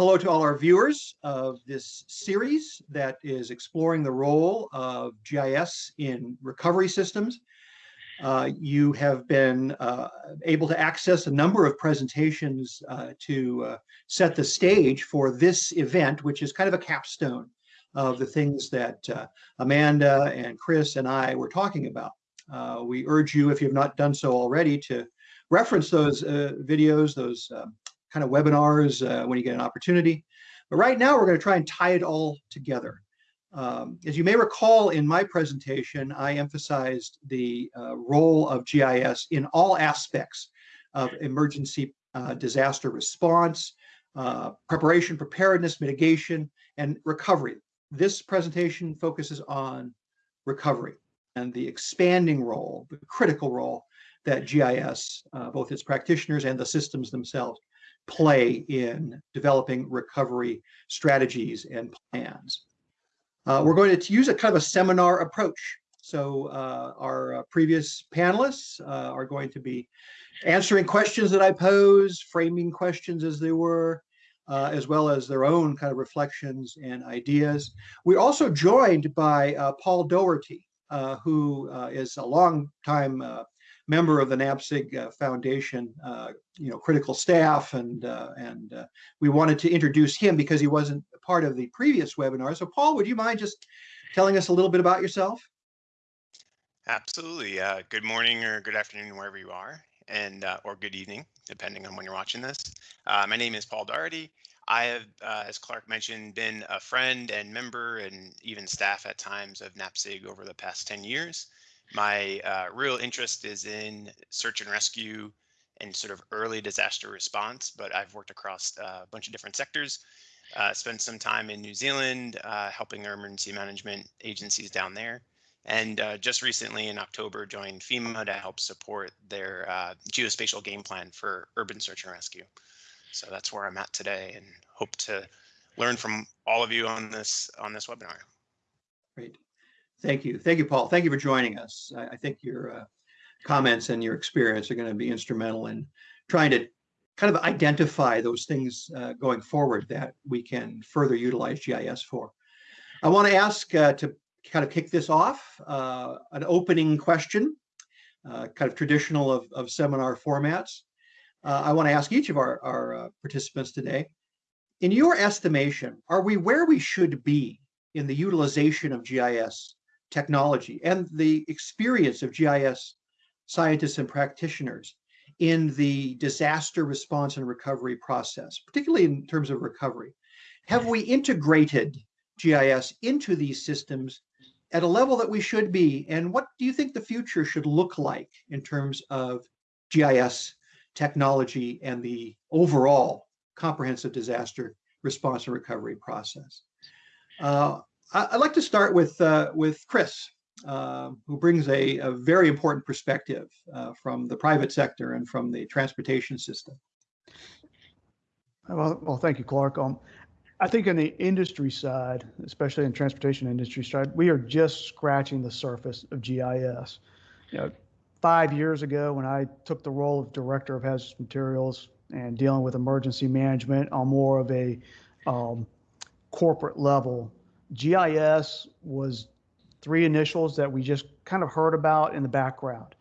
Hello to all our viewers of this series that is exploring the role of GIS in recovery systems. Uh, you have been uh, able to access a number of presentations uh, to uh, set the stage for this event, which is kind of a capstone of the things that uh, Amanda and Chris and I were talking about. Uh, we urge you, if you have not done so already, to reference those videos, those um, kind of webinars uh, when you get an opportunity. But right now, we're going to try and tie it all together. Um, as you may recall in my presentation, I emphasized the uh, role of GIS in all aspects of emergency uh, disaster response, uh, preparation, preparedness, mitigation, and recovery. This presentation focuses on recovery and the expanding role, the critical role that GIS, uh, both its practitioners and the systems themselves, play in developing recovery strategies and plans. Uh, we're going to use a kind of a seminar approach. So uh, our uh, previous panelists uh, are going to be answering questions that I pose, framing questions as they were, uh, as well as their own kind of reflections and ideas. We're also joined by uh, Paul Doherty, who is a long time member of the NAPSG uh, Foundation, uh, you know, critical staff, and uh, and uh, we wanted to introduce him because he wasn't part of the previous webinar. So, Paul, would you mind just telling us a little bit about yourself? Absolutely. Uh, good morning or good afternoon, wherever you are, and uh, or good evening, depending on when you're watching this. my name is Paul Doherty. I have, as Clark mentioned, been a friend and member and even staff at times of NAPSG over the past 10 years. My uh, real interest is in search and rescue and sort of early disaster response, but I've worked across uh, a bunch of different sectors. Uh, spent some time in New Zealand uh, helping our emergency management agencies down there. And uh, just recently in October joined FEMA to help support their uh, geospatial game plan for urban search and rescue. So that's where I'm at today and hope to learn from all of you on this on this webinar. Great. Thank you. Thank you, Paul. Thank you for joining us. I, I think your uh, comments and your experience are going to be instrumental in trying to kind of identify those things uh, going forward that we can further utilize GIS for. I want to ask uh, to kind of kick this off, uh, an opening question, uh, kind of traditional of, of seminar formats. Uh, I want to ask each of our, our participants today, in your estimation, are we where we should be in the utilization of GIS technology and the experience of GIS scientists and practitioners in the disaster response and recovery process, particularly in terms of recovery. Have we integrated GIS into these systems at a level that we should be? And what do you think the future should look like in terms of GIS technology and the overall comprehensive disaster response and recovery process? Uh, I'd like to start with uh, with Chris, uh, who brings a, a, very important perspective uh, from the private sector and from the transportation system. Well, well, thank you, Clark. Um, I think in the industry side, especially in transportation industry side, we are just scratching the surface of GIS. You know, five years ago, when I took the role of director of hazardous materials and dealing with emergency management on more of a um, corporate level, GIS was three initials that we just kind of heard about in the background.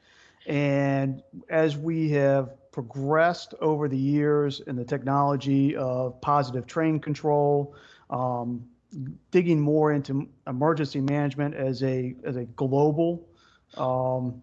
And as we have progressed over the years in the technology of positive train control, um, digging more into emergency management as a as a global um,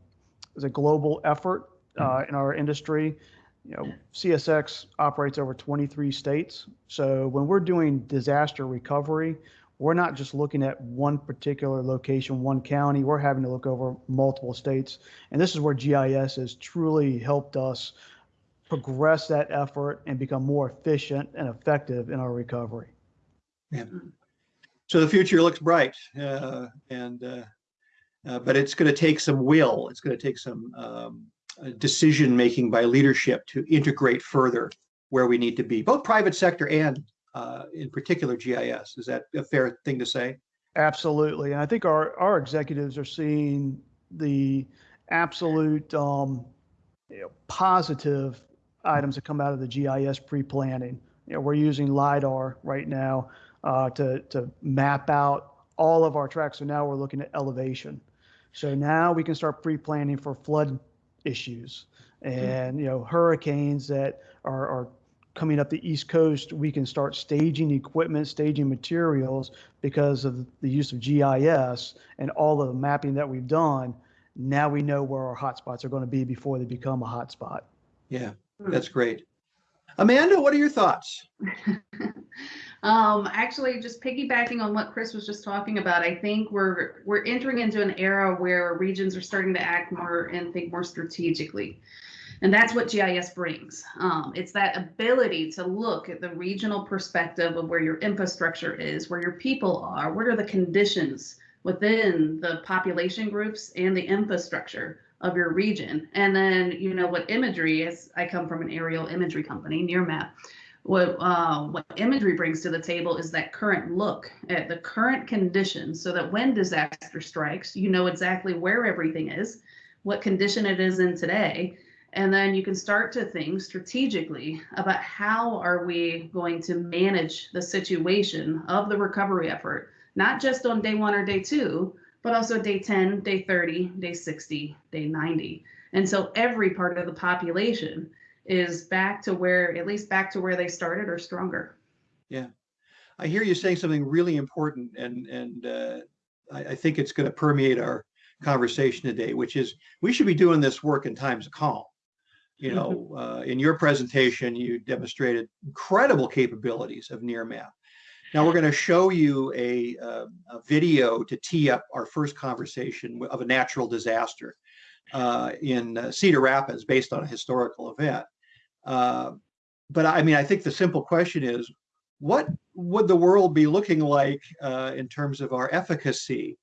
as a global effort uh, mm-hmm. in our industry. You know, CSX operates over 23 states. So when we're doing disaster recovery, we're not just looking at one particular location, one county. We're having to look over multiple states. And this is where GIS has truly helped us progress that effort and become more efficient and effective in our recovery. Yeah. So the future looks bright, uh, and uh, uh, but it's going to take some will. It's going to take some um, decision making by leadership to integrate further where we need to be, both private sector and uh, in particular GIS. Is that a fair thing to say? Absolutely. And I think our, our executives are seeing the absolute um, you know, positive items that come out of the GIS pre-planning. You know, we're using LiDAR right now uh, to, to map out all of our tracks. So now we're looking at elevation. So now we can start pre-planning for flood issues and, you know, hurricanes that are, are coming up the East Coast. We can start staging equipment, staging materials because of the use of GIS and all of the mapping that we've done. Now we know where our hotspots are going to be before they become a hotspot. Yeah, that's great. Amanda, what are your thoughts? um, actually, just piggybacking on what Chris was just talking about, I think we're we're entering into an era where regions are starting to act more and think more strategically. And that's what GIS brings. Um, it's that ability to look at the regional perspective of where your infrastructure is, where your people are, what are the conditions within the population groups and the infrastructure of your region. And then, you know, what imagery is, I come from an aerial imagery company, Nearmap. What, uh, what imagery brings to the table is that current look at the current conditions so that when disaster strikes, you know exactly where everything is, what condition it is in today, and then you can start to think strategically about how are we going to manage the situation of the recovery effort, not just on day one or day two, but also day 10, day 30, day 60, day 90. And so every part of the population is back to where, at least back to where they started or stronger. Yeah. I hear you saying something really important and, and uh, I, I think it's going to permeate our conversation today, which is we should be doing this work in times of calm. You know, uh, in your presentation, you demonstrated incredible capabilities of Nearmap. Now we're going to show you a, uh, a, video to tee up our first conversation of a natural disaster uh, in uh, Cedar Rapids based on a historical event. Uh, but I mean, I think the simple question is, what would the world be looking like uh, in terms of our efficacy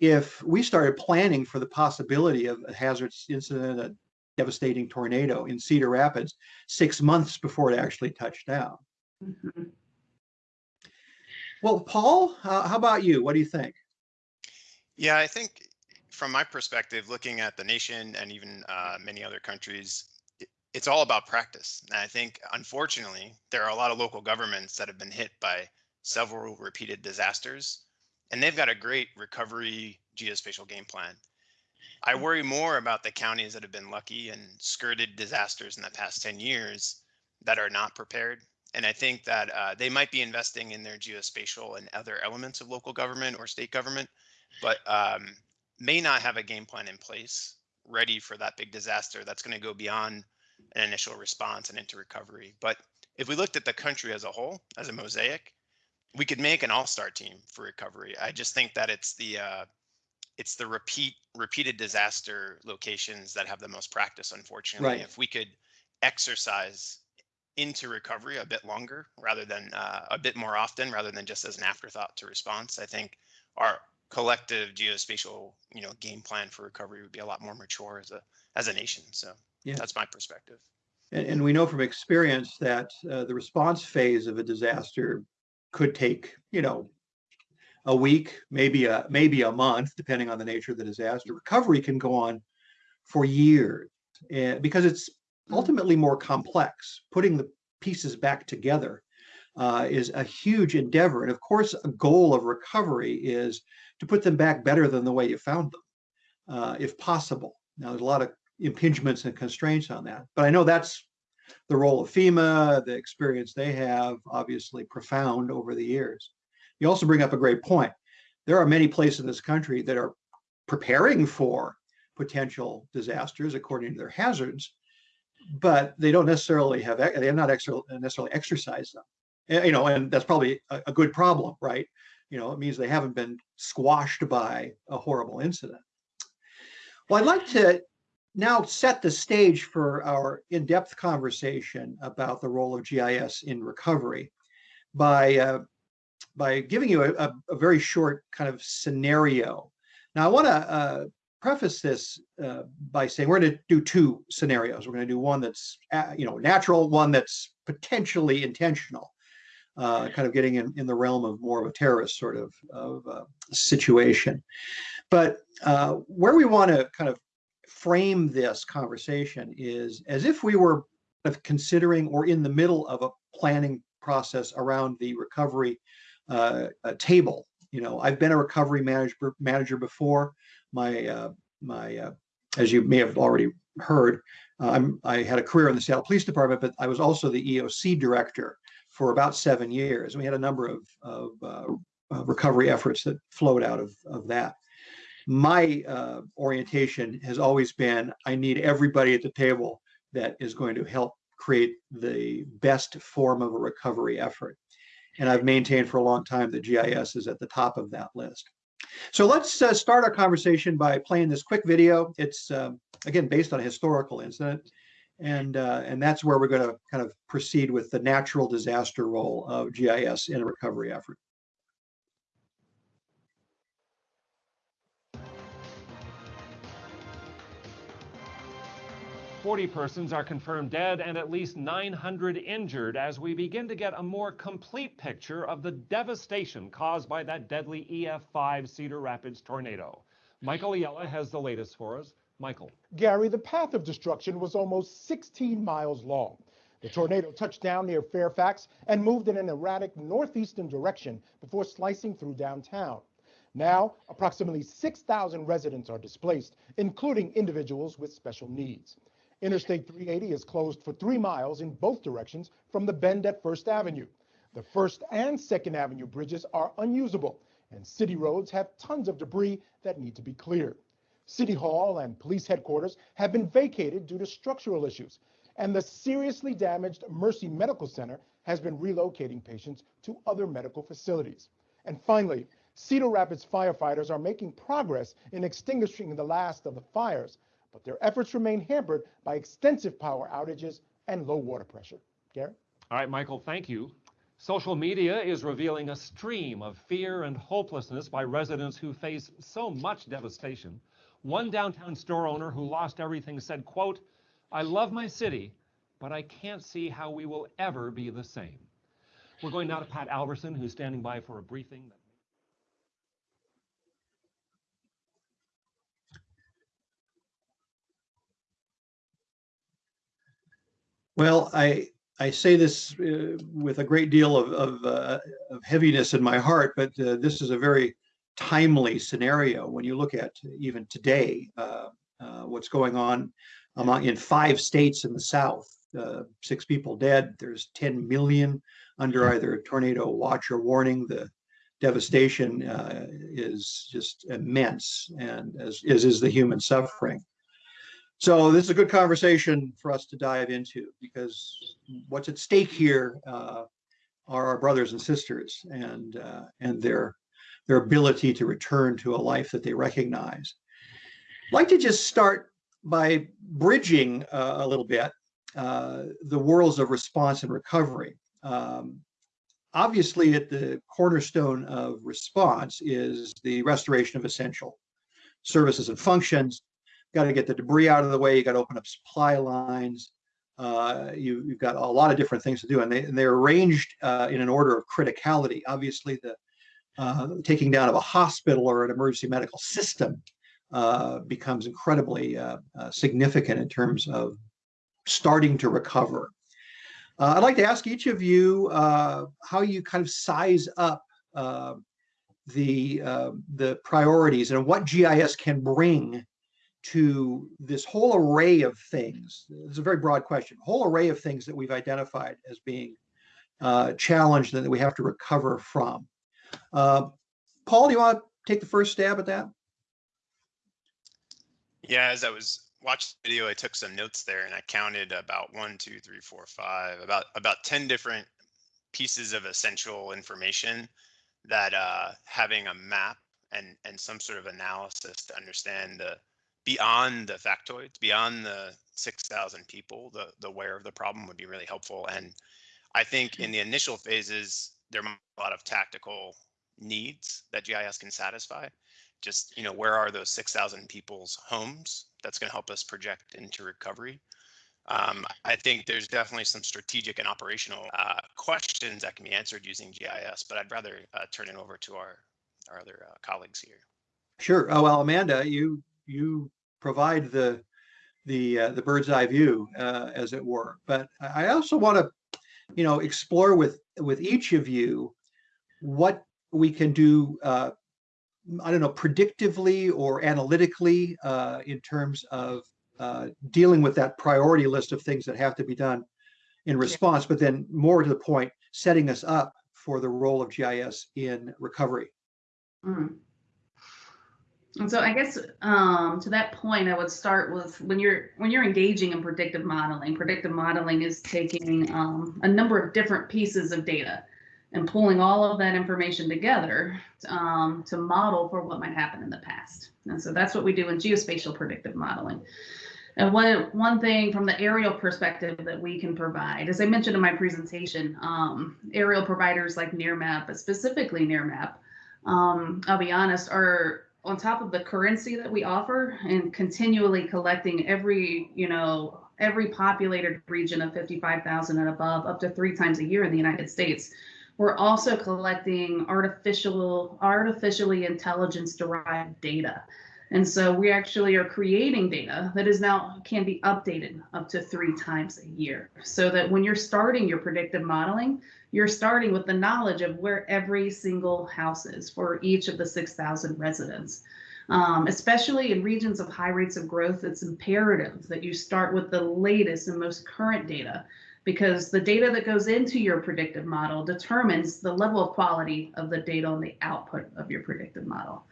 if we started planning for the possibility of a hazardous incident, devastating tornado in Cedar Rapids six months before it actually touched down. Mm -hmm. Well, Paul, uh, how about you? What do you think? Yeah, I think from my perspective, looking at the nation and even uh, many other countries, it's all about practice. And I think, unfortunately, there are a lot of local governments that have been hit by several repeated disasters, and they've got a great recovery geospatial game plan. I worry more about the counties that have been lucky and skirted disasters in the past 10 years that are not prepared. And I think that uh, they might be investing in their geospatial and other elements of local government or state government, but um, may not have a game plan in place ready for that big disaster that's going to go beyond an initial response and into recovery. But if we looked at the country as a whole, as a mosaic, we could make an all-star team for recovery. I just think that it's the uh, it's the repeat repeated disaster locations that have the most practice unfortunately. Right. if we could exercise into recovery a bit longer rather than uh, a bit more often rather than just as an afterthought to response i think our collective geospatial you know game plan for recovery would be a lot more mature as a as a nation. So yeah. that's my perspective. And, and we know from experience that uh, the response phase of a disaster could take you know a week, maybe a maybe a month, depending on the nature of the disaster. Recovery can go on for years uh, because it's hmm. ultimately more complex. Putting the pieces back together uh, is a huge endeavor, and of course, a goal of recovery is to put them back better than the way you found them, uh, if possible. Now, there's a lot of impingements and constraints on that, but I know that's the role of FEMA, the experience they have, obviously profound over the years. You also bring up a great point. There are many places in this country that are preparing for potential disasters according to their hazards, but they don't necessarily have they have not necessarily exercised them. You know, and that's probably a, a good problem, right? You know, it means they haven't been squashed by a horrible incident. Well, I'd like to now set the stage for our in-depth conversation about the role of GIS in recovery by uh, by giving you a, a, very short kind of scenario. Now, I want to uh, preface this uh, by saying we're going to do two scenarios. We're going to do one that's uh, you know natural, one that's potentially intentional, uh, kind of getting in, in the realm of more of a terrorist sort of, of uh, situation. But uh, where we want to kind of frame this conversation is as if we were considering or in the middle of a planning process around the recovery uh, table. You know, I've been a recovery manager manager before. My uh, my uh, as you may have already heard, uh, I had a career in the Seattle Police Department, but I was also the EOC director for about seven years. We had a number of, of uh, uh, recovery efforts that flowed out of, of that. My uh, orientation has always been I need everybody at the table that is going to help create the best form of a recovery effort. And I've maintained for a long time that GIS is at the top of that list. So let's uh, start our conversation by playing this quick video. It's um, again based on a historical incident, and uh, and that's where we're going to kind of proceed with the natural disaster role of GIS in a recovery effort. 40 persons are confirmed dead and at least 900 injured as we begin to get a more complete picture of the devastation caused by that deadly EF5 Cedar Rapids tornado. Michael Aiella has the latest for us. Michael. Gary, the path of destruction was almost 16 miles long. The tornado touched down near Fairfax and moved in an erratic northeastern direction before slicing through downtown. Now, approximately 6,000 residents are displaced, including individuals with special needs. Interstate 380 is closed for three miles in both directions from the bend at First Avenue. The First and Second Avenue bridges are unusable, and city roads have tons of debris that need to be cleared. City Hall and police headquarters have been vacated due to structural issues, and the seriously damaged Mercy Medical Center has been relocating patients to other medical facilities. And finally, Cedar Rapids firefighters are making progress in extinguishing the last of the fires, but their efforts remain hampered by extensive power outages and low water pressure. Gary? All right, Michael, thank you. Social media is revealing a stream of fear and hopelessness by residents who face so much devastation. One downtown store owner who lost everything said, quote, I love my city, but I can't see how we will ever be the same. We're going now to Pat Alverson, who's standing by for a briefing. Well, I I say this uh, with a great deal of of, uh, of heaviness in my heart, but uh, this is a very timely scenario when you look at even today uh, uh, what's going on among in five states in the South. Uh, six people dead. There's 10 million under either a tornado watch or warning. The devastation is just immense, and as, as is the human suffering. So this is a good conversation for us to dive into because what's at stake here uh, are our brothers and sisters and uh, and their their ability to return to a life that they recognize. I'd like to just start by bridging uh, a little bit uh, the worlds of response and recovery. Um, obviously, at the cornerstone of response is the restoration of essential services and functions got to get the debris out of the way. You got to open up supply lines. Uh, you, have got a lot of different things to do, and, they, and they're arranged uh, in an order of criticality. Obviously, the uh, taking down of a hospital or an emergency medical system uh, becomes incredibly uh, uh, significant in terms of starting to recover. I'd like to ask each of you how you kind of size up the the priorities and what GIS can bring to this whole array of things. It's a very broad question. Whole array of things that we've identified as being uh, challenged and that we have to recover from. Uh, Paul, do you want to take the first stab at that? Yeah, as I was watching the video, I took some notes there and I counted about one, two, three, four, five, about about 10 different pieces of essential information that uh, having a map and and some sort of analysis to understand the beyond the factoids, beyond the 6,000 people, the, the where of the problem would be really helpful. And I think in the initial phases, there are a lot of tactical needs that GIS can satisfy. Just, you know, where are those 6,000 people's homes? That's going to help us project into recovery. Um, I think there's definitely some strategic and operational uh, questions that can be answered using GIS, but I'd rather uh, turn it over to our, our other uh, colleagues here. Sure. Oh, well, Amanda, you you provide the the uh, the bird's eye view, uh, as it were. But I also want to, you know, explore with with each of you what we can do, uh, I don't know, predictively or analytically uh, in terms of uh, dealing with that priority list of things that have to be done in response, but then more to the point, setting us up for the role of GIS in recovery. Mm. And so I guess um, to that point, I would start with when you're when you're engaging in predictive modeling. Predictive modeling is taking um, a number of different pieces of data and pulling all of that information together um, to model for what might happen in the past. And so that's what we do in geospatial predictive modeling. And one one thing from the aerial perspective that we can provide, as I mentioned in my presentation, um, aerial providers like Nearmap, but specifically Nearmap, um, I'll be honest, are on top of the currency that we offer and continually collecting every, you know, every populated region of 55,000 and above up to three times a year in the United States. We're also collecting artificial, artificially intelligence derived data. And so we actually are creating data that is now can be updated up to three times a year. So that when you're starting your predictive modeling, you're starting with the knowledge of where every single house is for each of the 6,000 residents. Um, especially in regions of high rates of growth, it's imperative that you start with the latest and most current data because the data that goes into your predictive model determines the level of quality of the data and the output of your predictive model.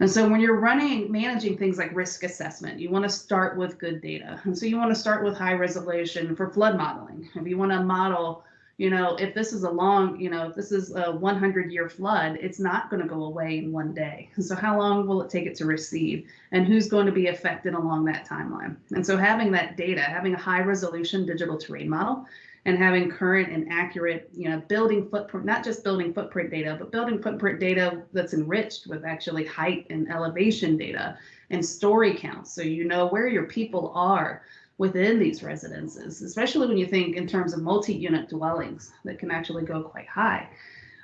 And so when you're running, managing things like risk assessment, you want to start with good data. And so you want to start with high resolution for flood modeling. If you want to model you know, if this is a long, you know, if this is a 100 year flood, it's not going to go away in one day. So how long will it take it to recede and who's going to be affected along that timeline? And so having that data, having a high resolution digital terrain model and having current and accurate, you know, building footprint, not just building footprint data, but building footprint data that's enriched with actually height and elevation data and story counts. So you know where your people are within these residences, especially when you think in terms of multi-unit dwellings that can actually go quite high.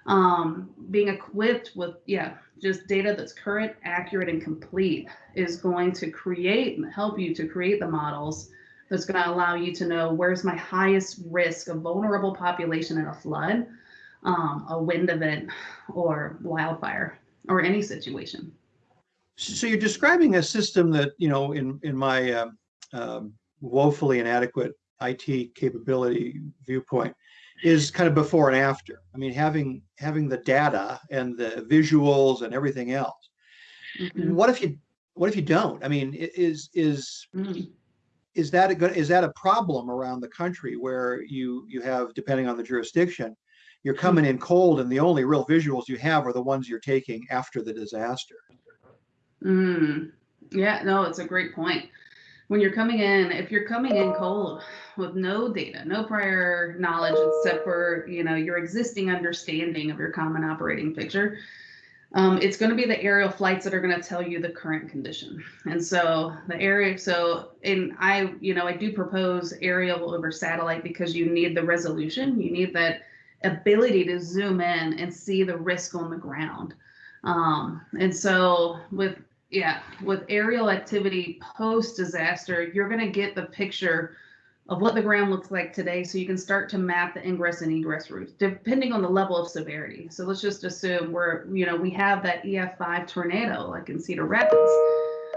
Um, being equipped with, yeah, just data that's current, accurate, and complete is going to create and help you to create the models that's going to allow you to know where's my highest risk of vulnerable population in a flood, um, a wind event, or wildfire, or any situation. So you're describing a system that, you know, in in my um, woefully inadequate IT capability viewpoint is kind of before and after. I mean, having having the data and the visuals and everything else. Mm-hmm. What if you what if you don't? I mean, is is mm-hmm. is that a good is that a problem around the country where you you have depending on the jurisdiction, you're mm. coming in cold and the only real visuals you have are the ones you're taking after the disaster. Mm. Yeah, no, it's a great point when you're coming in, if you're coming in cold with no data, no prior knowledge except for you know your existing understanding of your common operating picture, um, it's going to be the aerial flights that are going to tell you the current condition. And so the area, so in I, you know, I do propose aerial over satellite because you need the resolution, you need that ability to zoom in and see the risk on the ground. Um, and so with yeah, with aerial activity post disaster, you're going to get the picture of what the ground looks like today so you can start to map the ingress and egress routes depending on the level of severity. So let's just assume we're, you know, we have that EF5 tornado like in Cedar Rapids.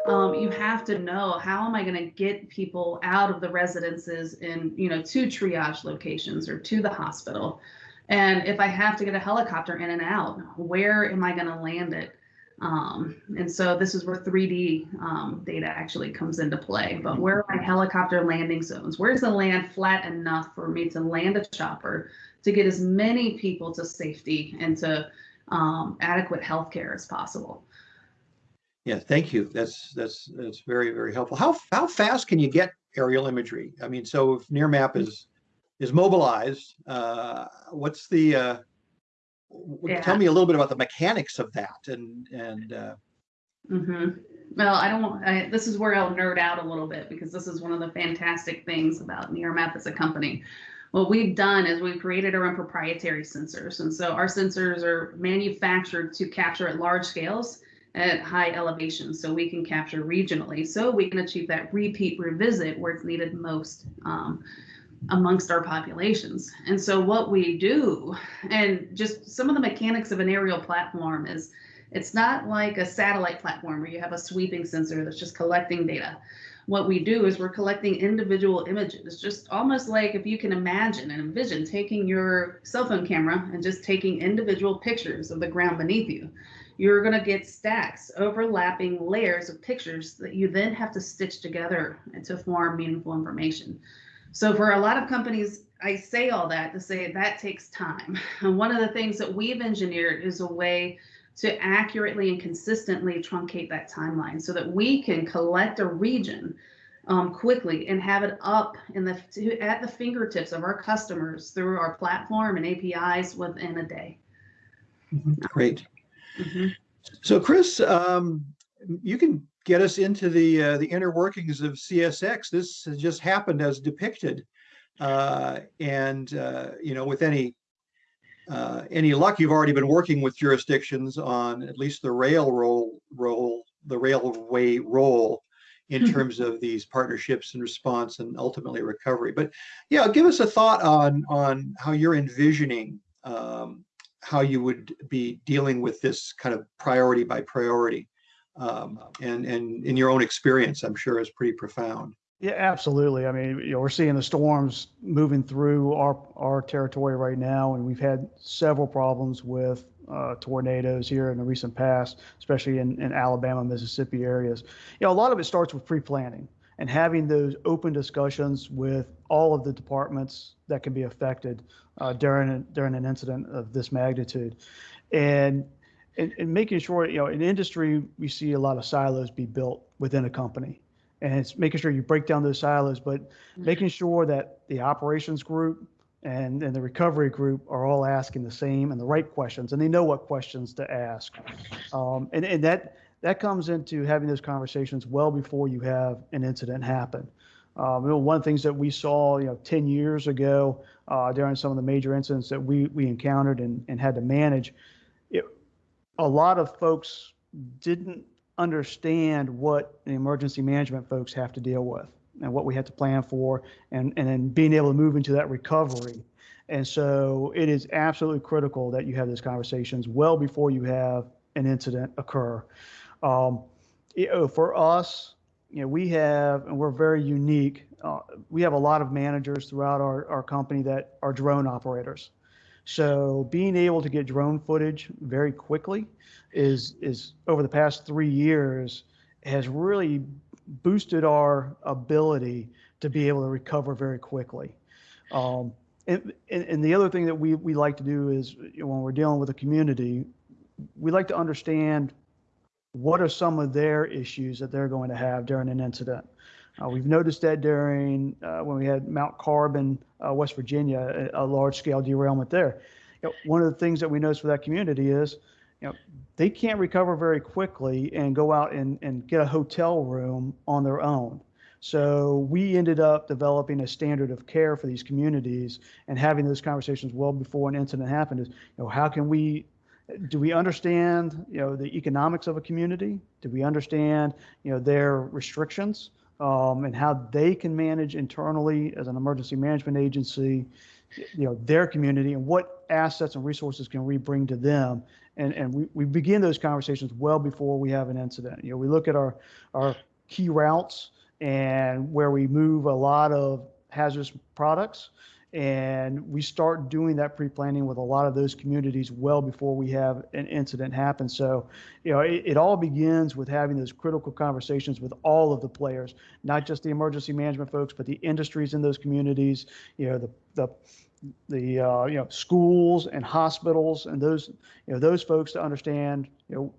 Um, you have to know how am I going to get people out of the residences in, you know, to triage locations or to the hospital. And if I have to get a helicopter in and out, where am I going to land it? Um, and so this is where 3D um, data actually comes into play. But where are my helicopter landing zones? Where's the land flat enough for me to land a chopper to get as many people to safety and to um, adequate health care as possible? Yeah, thank you. That's that's that's very very helpful. How how fast can you get aerial imagery? I mean, so if Nearmap is is mobilized, uh, what's the uh, yeah. tell me a little bit about the mechanics of that and and uh... mm-hmm. well i don't Want, I, this is where i'll nerd out a little bit because this is one of the fantastic things about nearmap as a company what we've done is we've created our own proprietary sensors and so our sensors are manufactured to capture at large scales at high elevations so we can capture regionally so we can achieve that repeat revisit where it's needed most um, amongst our populations. And so what we do, and just some of the mechanics of an aerial platform is it's not like a satellite platform where you have a sweeping sensor that's just collecting data. What we do is we're collecting individual images, just almost like if you can imagine and envision taking your cell phone camera and just taking individual pictures of the ground beneath you. You're going to get stacks, overlapping layers of pictures that you then have to stitch together to form meaningful information. So for a lot of companies, I say all that to say that takes time. And one of the things that we've engineered is a way to accurately and consistently truncate that timeline so that we can collect a region um, quickly and have it up in the to, at the fingertips of our customers through our platform and APIs within a day. Great. Mhm. So Chris, um, you can get us into the uh, the inner workings of CSX. This has just happened as depicted, uh, and uh, you know, with any uh, any luck, you've already been working with jurisdictions on at least the rail role role the railway role in Mhm. terms of these partnerships and response and ultimately recovery. But yeah, give us a thought on on how you're envisioning um, how you would be dealing with this kind of priority by priority. Um, and, and in your own experience, I'm sure is pretty profound. Yeah, absolutely. I mean, you know, we're seeing the storms moving through our, our territory right now, and we've had several problems with uh, tornadoes here in the recent past, especially in, in Alabama, Mississippi areas. You know, a lot of it starts with pre-planning and having those open discussions with all of the departments that can be affected uh, during a, during an incident of this magnitude, and, and and making sure you know in industry we see a lot of silos be built within a company and it's making sure you break down those silos, but making sure that the operations group and, and the recovery group are all asking the same and the right questions, and they know what questions to ask. Um, and, and that, that comes into having those conversations well before you have an incident happen. Um, you know, one of the things that we saw, you know, 10 years ago uh, during some of the major incidents that we, we encountered and, and had to manage, a lot of folks didn't understand what the emergency management folks have to deal with and what we had to plan for and, and then being able to move into that recovery. And so it is absolutely critical that you have those conversations well before you have an incident occur. Um, you know, for us, you know, we have, and we're very unique, uh, we have a lot of managers throughout our, our company that are drone operators. So being able to get drone footage very quickly is is over the past three years has really boosted our ability to be able to recover very quickly. Um, and, and, and the other thing that we, we like to do is when we're dealing with a community, we like to understand what are some of their issues that they're going to have during an incident. Uh, we've noticed that during uh, when we had Mount Carbon, uh, West Virginia, a, a large scale derailment there. You know, one of the things that we noticed for that community is, you know, they can't recover very quickly and go out and, and get a hotel room on their own. So we ended up developing a standard of care for these communities and having those conversations well before an incident happened is, you know, how can we do we understand you know the economics of a community do we understand you know their restrictions um, and how they can manage internally as an emergency management agency you know their community and what assets and resources can we bring to them. And and we, we begin those conversations well before we have an incident. You know we look at our our key routes and where we move a lot of hazardous products and we start doing that pre-planning with a lot of those communities well before we have an incident happen. So you know it, it, all begins with having those critical conversations with all of the players not just the emergency management folks but the industries in those communities you know the the the uh, you know schools and hospitals and those you know those folks to understand you know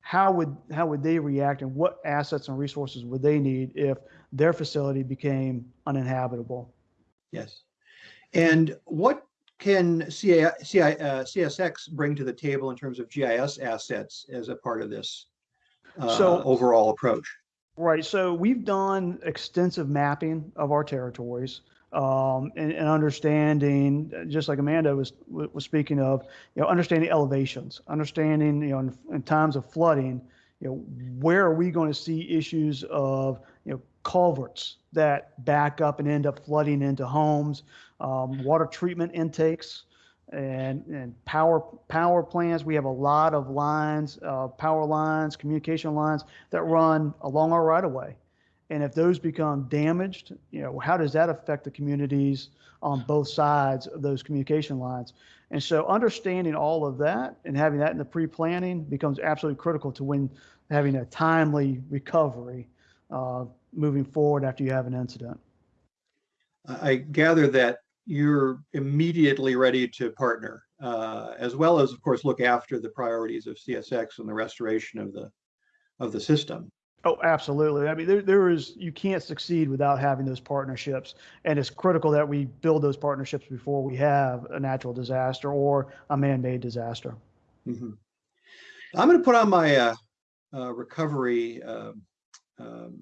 how would how would they react and what assets and resources would they need if their facility became uninhabitable. Yes and what can CI, CI, uh, CSX bring to the table in terms of GIS assets as a part of this uh, So- overall approach? Right. So we've done extensive mapping of our territories um, and, and understanding, just like Amanda was was speaking of, you know, understanding elevations, understanding, you know, in, in times of flooding, you know, where are we going to see issues of, culverts that back up and end up flooding into homes, um, water treatment intakes, and, and power power plants. We have a lot of lines, uh, power lines, communication lines that run along our right of way. And if those become damaged, you know, how does that affect the communities on both sides of those communication lines? And so understanding all of that and having that in the pre-planning becomes absolutely critical to when having a timely recovery uh, moving forward after you have an incident. I gather that you're immediately ready to partner, uh, as well as, of course, look after the priorities of CSX and the restoration of the of the system. Oh, absolutely. I mean, there, there is, you can't succeed without having those partnerships. And it's critical that we build those partnerships before we have a natural disaster or a man-made disaster. Mhm. I'm going to put on my uh, uh, recovery um, um,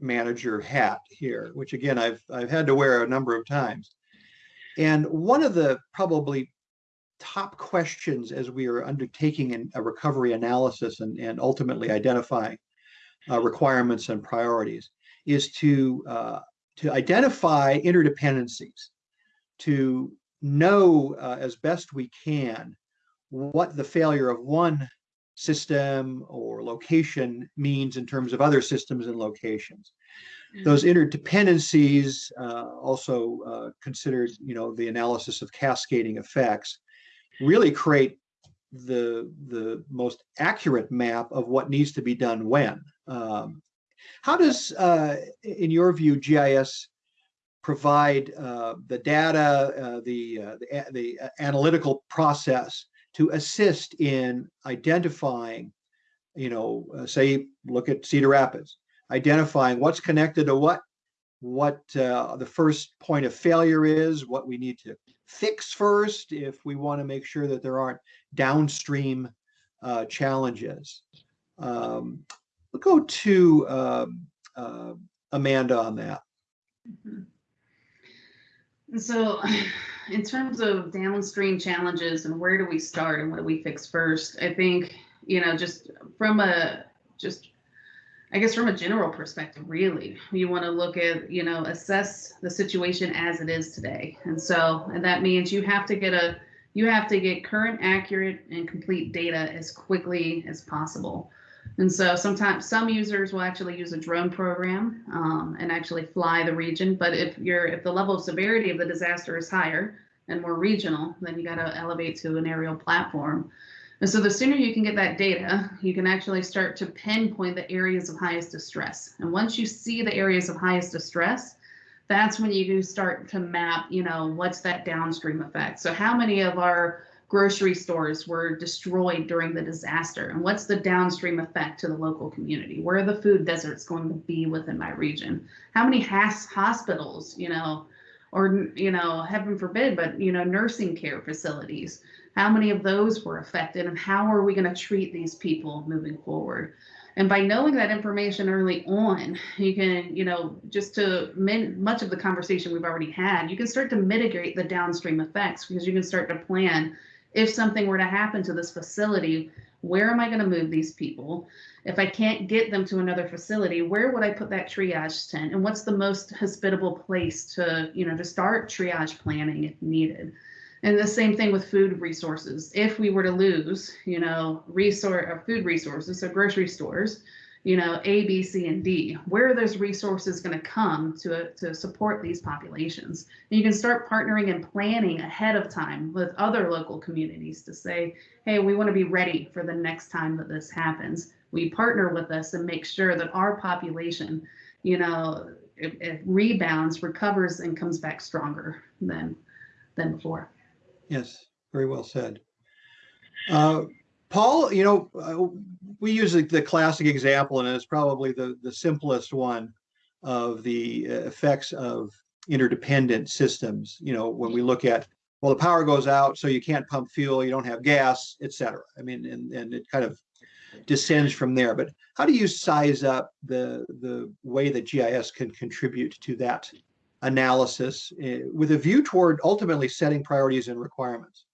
manager hat here, which again, I've, I've had to wear a number of times. And one of the probably top questions as we are undertaking an- a recovery analysis and, and ultimately identifying uh, requirements and priorities is to uh, to identify interdependencies, to know uh, as best we can what the failure of one system or location means in terms of other systems and locations. Those interdependencies, uh, also uh, considered, you know, the analysis of cascading effects, really create the the most accurate map of what needs to be done when. Um, how does, uh, in your view, GIS provide uh, the data, uh, the, uh, the, the analytical process to assist in identifying, you know, uh, say, look at Cedar Rapids, identifying what's connected to what, what uh, the first point of failure is, what we need to fix first if we want to make sure that there aren't downstream uh, challenges. Um, We'll go to um, uh, Amanda on that. Mhm. And so, in terms of downstream challenges and where do we start and what do we fix first, I think, you know, just from a, just, I guess from a general perspective, really, you want to look at, you know, assess the situation as it is today. And so, and that means you have to get a, you have to get current, accurate, and complete data as quickly as possible. And so sometimes some users will actually use a drone program um, and actually fly the region. But if you're if the level of severity of the disaster is higher and more regional, then you got to elevate to an aerial platform. And so the sooner you can get that data, you can actually start to pinpoint the areas of highest distress. And once you see the areas of highest distress, that's when you do start to map, you know, what's that downstream effect. So how many of our grocery stores were destroyed during the disaster. And what's the downstream effect to the local community? Where are the food deserts going to be within my region? How many has hospitals you know or you know heaven forbid but you know nursing care facilities? How many of those were affected and how are we going to treat these people moving forward? And by knowing that information early on you can you know just to min- much of the conversation we've already had you can start to mitigate the downstream effects because you can start to plan if something were to happen to this facility, where am I going to move these people? If I can't get them to another facility, where would I put that triage tent? And what's the most hospitable place to, you know, to start triage planning if needed? And the same thing with food resources. If we were to lose, you know, resource or uh, food resources, so grocery stores, you know, A, B, C, and D. Where are those resources going to come to, to support these populations? And you can start partnering and planning ahead of time with other local communities to say, hey, we want to be ready for the next time that this happens. We partner with us and make sure that our population, you know, it, it rebounds, recovers, and comes back stronger than than before. Yes, very well said. Uh, Paul, you know, uh, we use the, the classic example, and it's probably the, the simplest one of the uh, effects of interdependent systems. You know, when we look at, well, the power goes out, so you can't pump fuel, you don't have gas, et cetera. I mean, and, and it kind of descends from there. But how do you size up the, the way that GIS can contribute to that analysis uh, with a view toward ultimately setting priorities and requirements?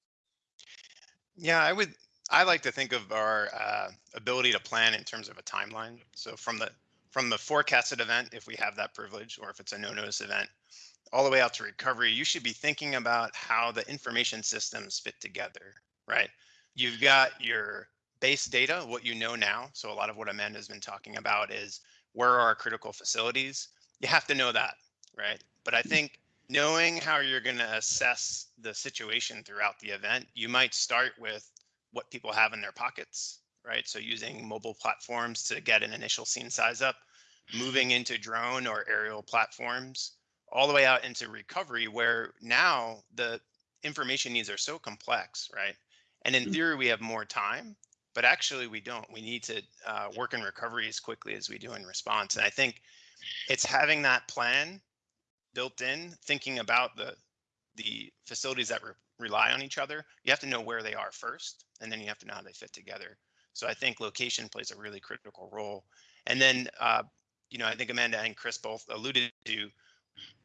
Yeah, I would. I like to think of our uh, ability to plan in terms of a timeline. So from the from the forecasted event, if we have that privilege, or if it's a no-notice event, all the way out to recovery, you should be thinking about how the information systems fit together, right? You've got your base data, what you know now. So a lot of what Amanda's been talking about is where are our critical facilities? You have to know that, right? But I think knowing how you're going to assess the situation throughout the event, you might start with what people have in their pockets, right? So using mobile platforms to get an initial scene size up, moving into drone or aerial platforms, all the way out into recovery, where now the information needs are so complex, right? And in theory, we have more time, but actually we don't. We need to uh, work in recovery as quickly as we do in response. And I think it's having that plan built in, thinking about the the facilities that re- rely on each other. You have to know where they are first, and then you have to know how they fit together. So I think location plays a really critical role. And then, uh, you know, I think Amanda and Chris both alluded to,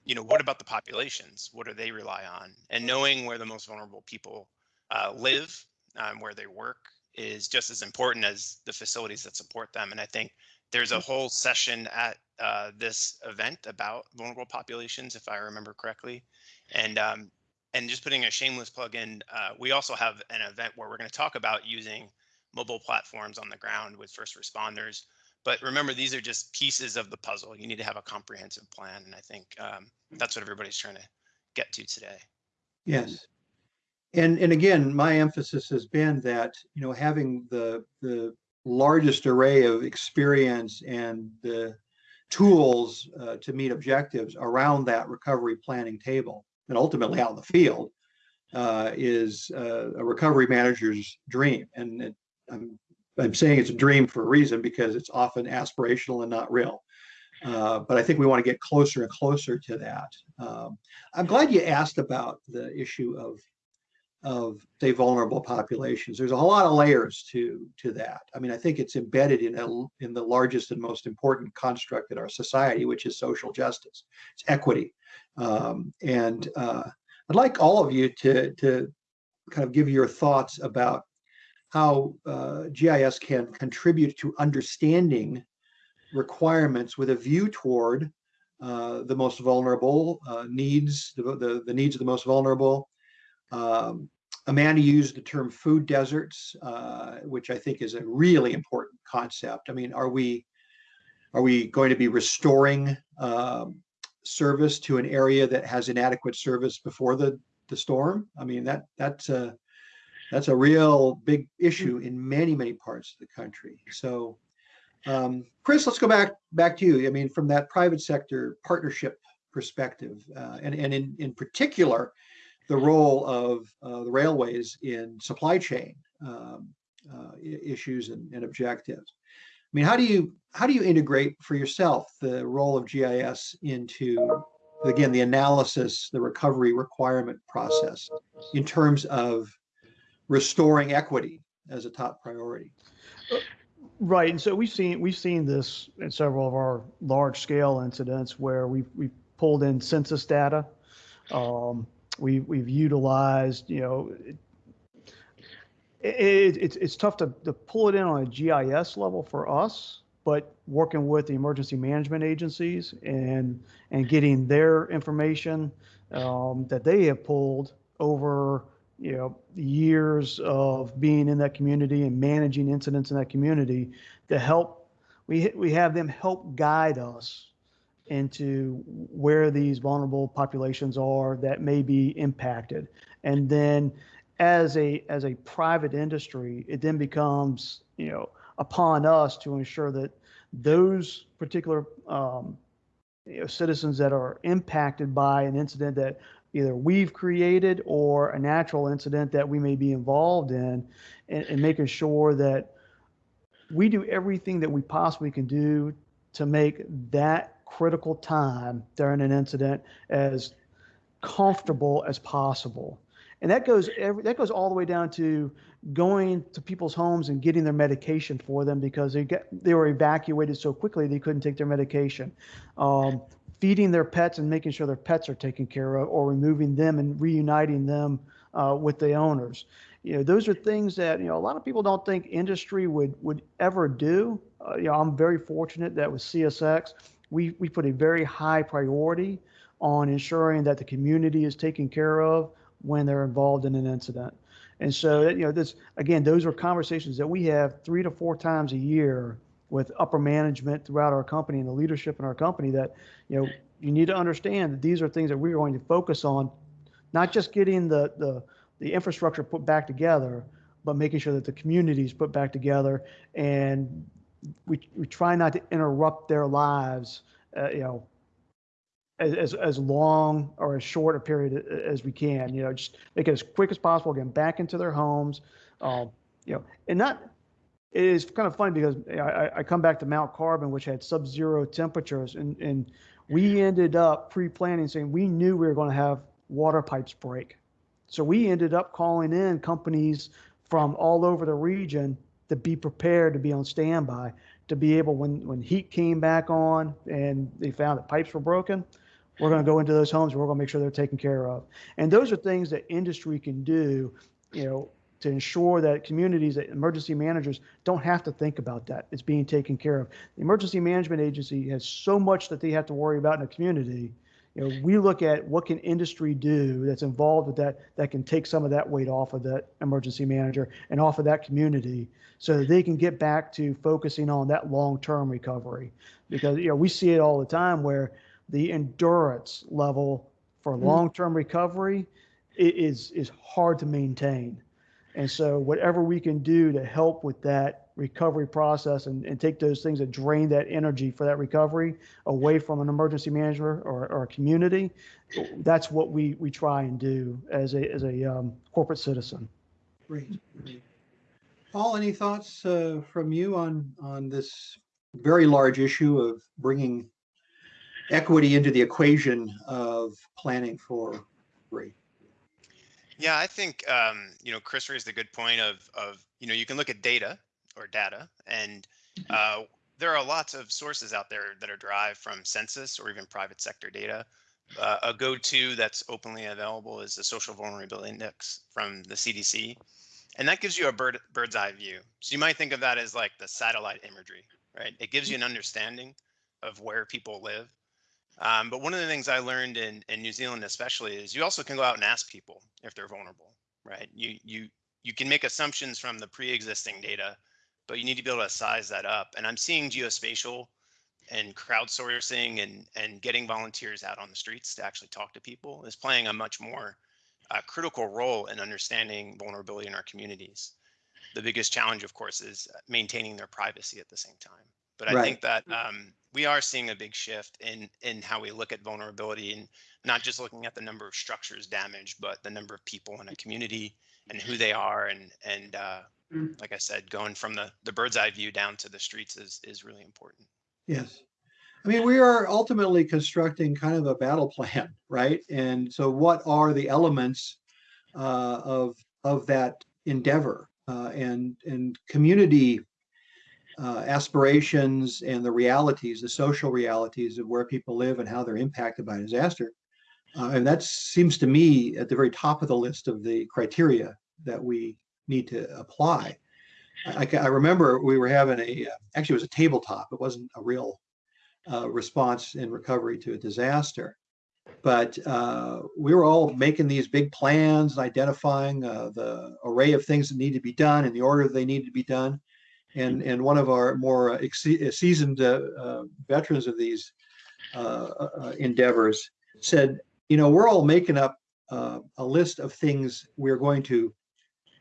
you know, what about the populations? What do they rely on? And knowing where the most vulnerable people uh, live, um, where they work, is just as important as the facilities that support them. And I think there's a whole session at uh, this event about vulnerable populations, if I remember correctly. And um, and just putting a shameless plug in, uh, we also have an event where we're going to talk about using mobile platforms on the ground with first responders. But remember, these are just pieces of the puzzle. You need to have a comprehensive plan, and I think um, that's what everybody's trying to get to today. Yes. And, and again, my emphasis has been that, you know, having the, the largest array of experience and the tools uh, to meet objectives around that recovery planning table and ultimately out in the field uh, is uh, a recovery manager's dream. And it, I'm, I'm saying it's a dream for a reason because it's often aspirational and not real. Uh, but I think we want to get closer and closer to that. Um, I'm glad you asked about the issue of of say vulnerable populations. There's a whole lot of layers to to that. I mean, I think it's embedded in a, in the largest and most important construct in our society, which is social justice. It's equity, um, and uh, I'd like all of you to to kind of give your thoughts about how uh, GIS can contribute to understanding requirements with a view toward uh, the most vulnerable uh, needs, the, the, the needs of the most vulnerable, um, Amanda used the term food deserts, uh, which I think is a really important concept. I mean, are we are we going to be restoring um, service to an area that has inadequate service before the the storm? I mean, that that's a that's a real big issue in many many parts of the country. So, um, Chris, let's go back back to you. I mean, from that private sector partnership perspective, uh, and and in in particular the role of uh, the railways in supply chain um, uh, issues and, and, objectives. Mean, how do you how do you integrate for yourself the role of GIS into again the analysis, the recovery requirement process in terms of restoring equity as a top priority? Right, and so we've seen we've seen this in several of our large scale incidents where we've we pulled in census data. Um, we, we've utilized, you know, it, it, it's, it's tough to, to pull it in on a GIS level for us, but working with the emergency management agencies and, and getting their information um, that they have pulled over, you know, years of being in that community and managing incidents in that community to help, we, we have them help guide us into where these vulnerable populations are that may be impacted. And then as a as a private industry, it then becomes, you know, upon us to ensure that those particular um, you know, citizens that are impacted by an incident that either we've created or a natural incident that we may be involved in, and, and making sure that we do everything that we possibly can do to make that critical time during an incident as comfortable as possible. And that goes every, that goes all the way down to going to people's homes and getting their medication for them because they get they were evacuated so quickly they couldn't take their medication. Um, feeding their pets and making sure their pets are taken care of, or removing them and reuniting them uh, with the owners. you know, those are things that, you know, a lot of people don't think industry would, would ever do. Uh, you know, I'm very fortunate that with CSX, we, we put a very high priority on ensuring that the community is taken care of when they're involved in an incident. And so, you know, this, again, those are conversations that we have three to four times a year with upper management throughout our company and the leadership in our company that, you know, you need to understand that these are things that we're going to focus on, not just getting the, the, the infrastructure put back together, but making sure that the communities put back together and we, we try not to interrupt their lives, uh, you know, as, as, as long or as short a period as we can, you know, just make it as quick as possible, get them back into their homes, um, you know, and not, it is kind of funny because I, I come back to Mount Carbon, which had sub-zero temperatures, and, and we ended up pre-planning saying we knew we were going to have water pipes break. So we ended up calling in companies from all over the region to be prepared to be on standby, to be able when when heat came back on and they found that pipes were broken, we're going to go into those homes we're going to make sure they're taken care of. And those are things that industry can do, you know, to ensure that communities, that emergency managers don't have to think about that. It's being taken care of. The emergency management agency has so much that they have to worry about in a community you know, we look at what can industry do that's involved with that that can take some of that weight off of that emergency manager and off of that community so that they can get back to focusing on that long-term recovery because you know we see it all the time where the endurance level for long-term recovery is is hard to maintain and so whatever we can do to help with that recovery process and, and take those things that drain that energy for that recovery away from an emergency manager or, or a community, that's what we, we try and do as a, as a um, corporate citizen. Great. great. Paul, any thoughts uh, from you on, on this very large issue of bringing equity into the equation of planning for free? Yeah, I think um, you know Chris raised a good point of of you know you can look at data or data, and uh, there are lots of sources out there that are derived from census or even private sector data. Uh, a go-to that's openly available is the Social Vulnerability Index from the CDC, and that gives you a bird bird's eye view. So you might think of that as like the satellite imagery, right? It gives you an understanding of where people live um, but one of the things I learned in, in New Zealand, especially, is you also can go out and ask people if they're vulnerable, right? You you you can make assumptions from the pre-existing data, but you need to be able to size that up. And I'm seeing geospatial and crowdsourcing and and getting volunteers out on the streets to actually talk to people is playing a much more uh, critical role in understanding vulnerability in our communities. The biggest challenge, of course, is maintaining their privacy at the same time. But I Right. think that um, we are seeing a big shift in in how we look at vulnerability and not just looking at the number of structures damaged, but the number of people in a community and who they are. And and uh, Mm. like I said, going from the the bird's eye view down to the streets is is really important. Yes. I mean, we are ultimately constructing kind of a battle plan, right? And so what are the elements uh, of of that endeavor? Uh, and and community uh, aspirations and the realities, the social realities of where people live and how they're impacted by disaster. Uh, and that seems to me at the very top of the list of the criteria that we need to apply. I, I remember we were having a, uh, actually it was a tabletop. It wasn't a real uh, response in recovery to a disaster. But uh, we were all making these big plans, and identifying uh, the array of things that need to be done and the order they need to be done. And, and one of our more seasoned uh, uh, veterans of these uh, uh, endeavors said, you know, we're all making up uh, a list of things we're going to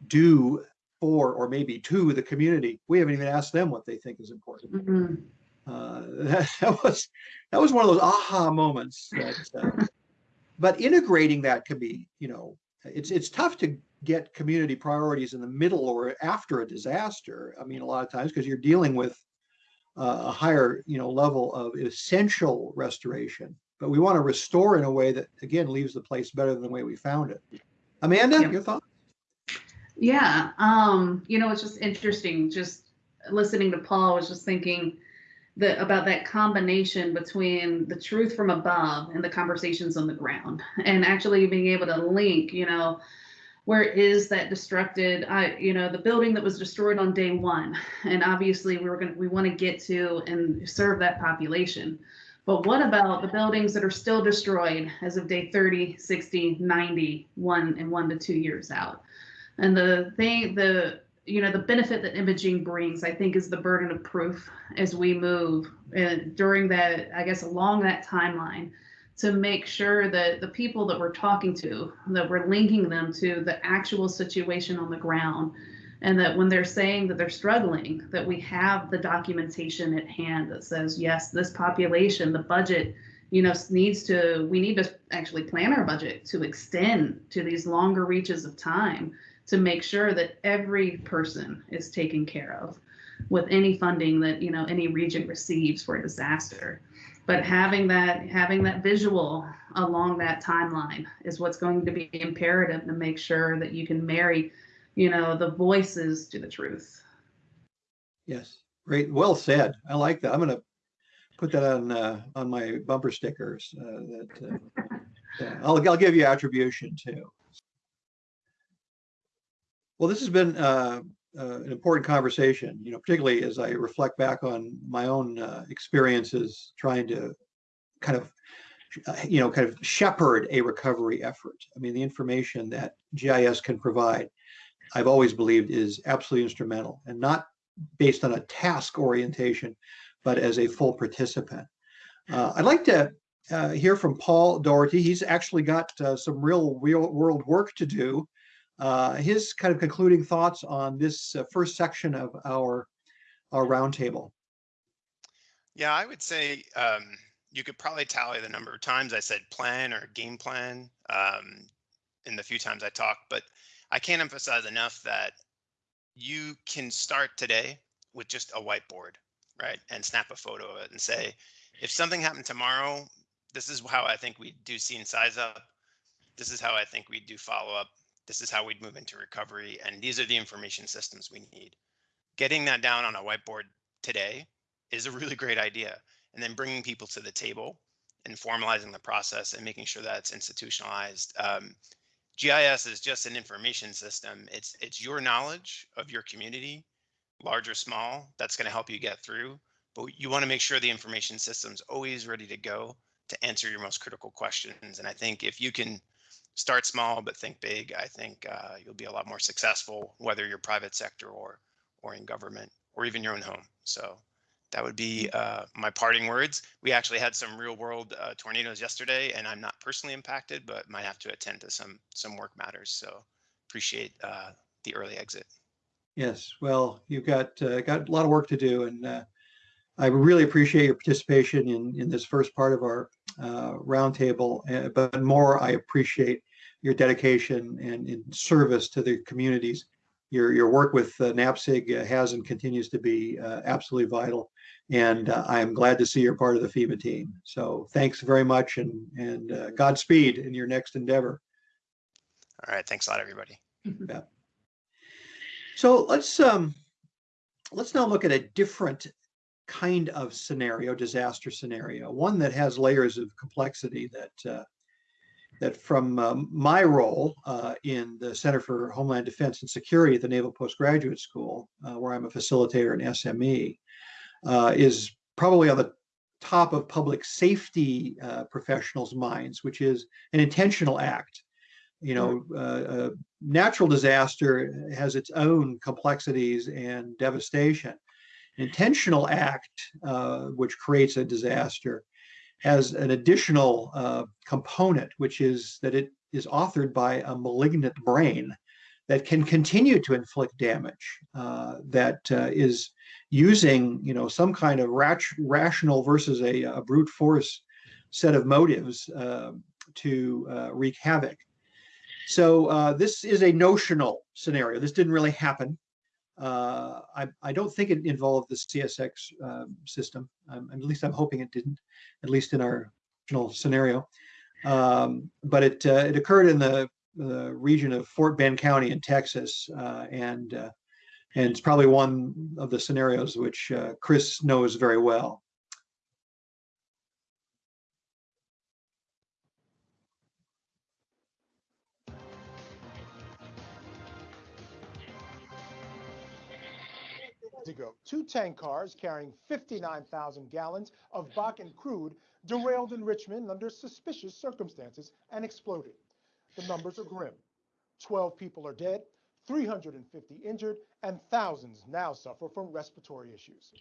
do for or maybe to the community. We haven't even asked them what they think is important Mhm. uh, that, that was that was one of those aha moments. That, uh, but integrating that can be, you know, it's it's tough to get community priorities in the middle or after a disaster. I mean, a lot of times because you're dealing with uh, a higher, you know, level of essential restoration. But we want to restore in a way that again leaves the place better than the way we found it. Amanda, Yeah. your thoughts? Yeah, um, you know, it's just interesting. Just listening to Paul, I was just thinking that about that combination between the truth from above and the conversations on the ground, and actually being able to link, you know, where is that destructed? I you know the building that was destroyed on day one. And obviously we were going to we want to get to and serve that population. But what about the buildings that are still destroyed as of day 30 60 90 one and one to two years out? And the thing the you know the benefit that imaging brings i think is the burden of proof as we move and during that i guess along that timeline to make sure that the people that we're talking to that we're linking them to the actual situation on the ground. And that when they're saying that they're struggling that we have the documentation at hand that says yes this population the budget you know needs to we need to actually plan our budget to extend to these longer reaches of time to make sure that every person is taken care of with any funding that you know any region receives for a disaster but having that having that visual along that timeline is what's going to be imperative to make sure that you can marry you know the voices to the truth Yes, great. Well said. I like that. I'm gonna put that on, uh, on my bumper stickers, uh, that, uh, yeah, I'll, I'll give you attribution too. Well, this has been, uh, an important conversation, you know, particularly as I reflect back on my own, uh, experiences trying to kind of, uh, you know, kind of shepherd a recovery effort. I mean, the information that GIS can provide, I've always believed is absolutely instrumental and not based on a task orientation, but as a full participant. Uh, I'd like to uh, hear from Paul Doherty. He's actually got uh, some real, real world work to do. Uh, his kind of concluding thoughts on this uh, first section of our our roundtable. Yeah, I would say um, you could probably tally the number of times I said plan or game plan um, in the few times I talked, but I can't emphasize enough that you can start today with just a whiteboard, right? And snap a photo of it and say, if something happened tomorrow, this is how I think we do scene size up. This is how I think we do follow up. This is how we'd move into recovery. And these are the information systems we need. Getting that down on a whiteboard today is a really great idea. And then bringing people to the table and formalizing the process and making sure that it's institutionalized. Um, GIS is just an information system. It's it's your knowledge of your community, large or small, that's going to help you get through. But you want to make sure the information system's always ready to go to answer your most critical questions. And I think if you can start small but think big, I think uh, you'll be a lot more successful, whether you're private sector or or in government or even your own home. So that would be uh, my parting words. We actually had some real world uh, tornadoes yesterday, and I'm not personally impacted, but might have to attend to some some work matters. So appreciate uh, the early exit. Yes, well, you've got uh, got a lot of work to do, and uh, I really appreciate your participation in in this first part of our uh, roundtable. Uh, but more, I appreciate your dedication and in service to the communities. Your your work with uh, NAPSG uh, has and continues to be uh, absolutely vital, and uh, I am glad to see you're part of the FEMA team. So thanks very much, and and uh, Godspeed in your next endeavor. All right, thanks a lot, everybody. So let's um let's now look at a different kind of scenario, disaster scenario, one that has layers of complexity that uh, that from um, my role uh, in the Center for Homeland Defense and Security at the Naval Postgraduate School, uh, where I'm a facilitator and SME, uh, is probably on the top of public safety uh, professionals' minds, which is an intentional act. You know, uh, a natural disaster has its own complexities and devastation. Intentional act, uh, which creates a disaster, has an additional uh, component, which is that it is authored by a malignant brain that can continue to inflict damage, uh, that uh, is using, you know, some kind of rat- rational versus a, a, brute force set of motives uh, to wreak havoc. So uh, this is a notional scenario. This didn't really happen. Uh, I, I, don't think it involved the CSX um, system. Um, at least I'm hoping it didn't, at least in our original scenario. Um, but it uh, it occurred in the, the, region of Fort Bend County in Texas, uh, and uh, and it's probably one of the scenarios which uh, Chris knows very well. Ago, two tank cars carrying 59,000 gallons of Bakken crude derailed in Richmond under suspicious circumstances and exploded. The numbers are grim. 12 people are dead, 350 injured, and thousands now suffer from respiratory issues.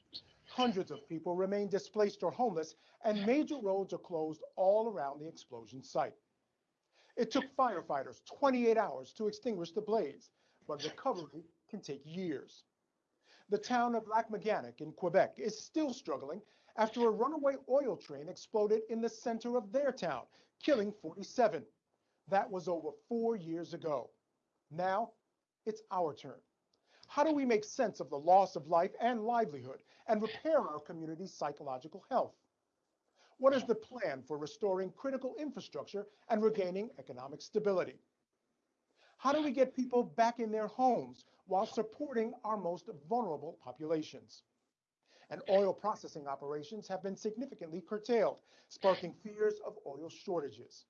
Hundreds of people remain displaced or homeless, and major roads are closed all around the explosion site. It took firefighters 28 hours to extinguish the blaze, but recovery can take years. The town of Lac-Mégantic in Quebec is still struggling after a runaway oil train exploded in the center of their town, killing 47. That was over four years ago. Now it's our turn. How do we make sense of the loss of life and livelihood and repair our community's psychological health? What is the plan for restoring critical infrastructure and regaining economic stability? How do we get people back in their homes while supporting our most vulnerable populations? And oil processing operations have been significantly curtailed, sparking fears of oil shortages.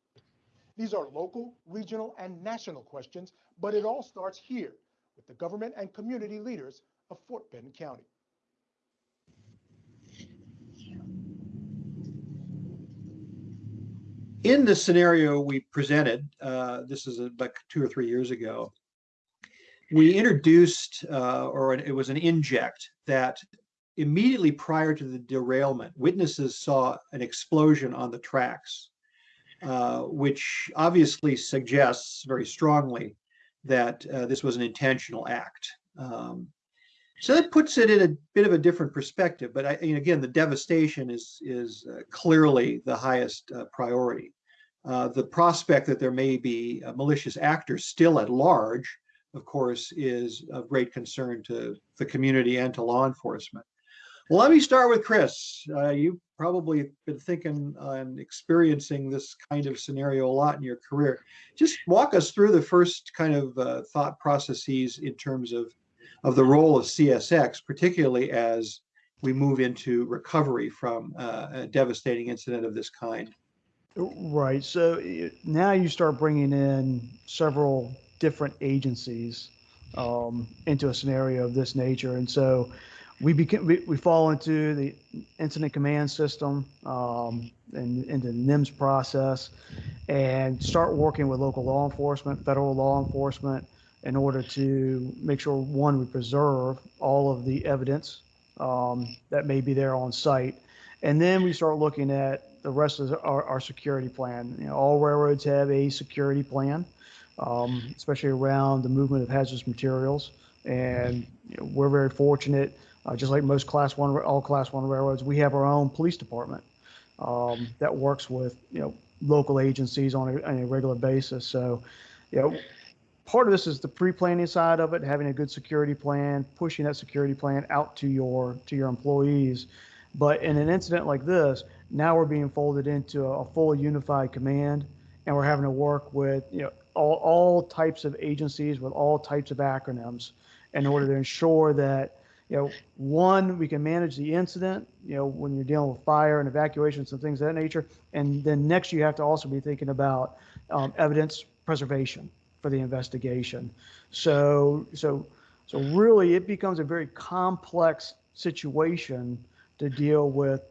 These are local, regional, and national questions, but it all starts here with the government and community leaders of Fort Bend County. In the scenario we presented, uh, this is about two or three years ago, we introduced, uh, or it was an inject that immediately prior to the derailment, witnesses saw an explosion on the tracks, uh, which obviously suggests very strongly that uh, this was an intentional act. Um, so that puts it in a bit of a different perspective. But I, again, the devastation is is uh, clearly the highest uh, priority. Uh, the prospect that there may be malicious actors still at large, of course, is of great concern to the community and to law enforcement. Well, let me start with Chris. Uh, you've probably been thinking and experiencing this kind of scenario a lot in your career. Just walk us through the first kind of uh, thought processes in terms of of the role of CSX, particularly as we move into recovery from uh, a devastating incident of this kind. Right. So now you start bringing in several different agencies um, into a scenario of this nature, and so we we, we fall into the incident command system um, and into the NIMS process, and start working with local law enforcement, federal law enforcement, in order to make sure one we preserve all of the evidence um, that may be there on site, and then we start looking at the rest of our, our security plan. You know, all railroads have a security plan, um, especially around the movement of hazardous materials, and you know, we're very fortunate. Uh, just like most class one, all class one railroads, we have our own police department um, that works with you know local agencies on a, on a regular basis. So, you know, part of this is the pre-planning side of it, having a good security plan, pushing that security plan out to your to your employees. But in an incident like this, now we're being folded into a, a fully unified command, and we're having to work with you know all, all types of agencies with all types of acronyms in order to ensure that you know one we can manage the incident you know when you're dealing with fire and evacuations and things of that nature and then next you have to also be thinking about um, evidence preservation for the investigation. So, so, so really, it becomes a very complex situation to deal with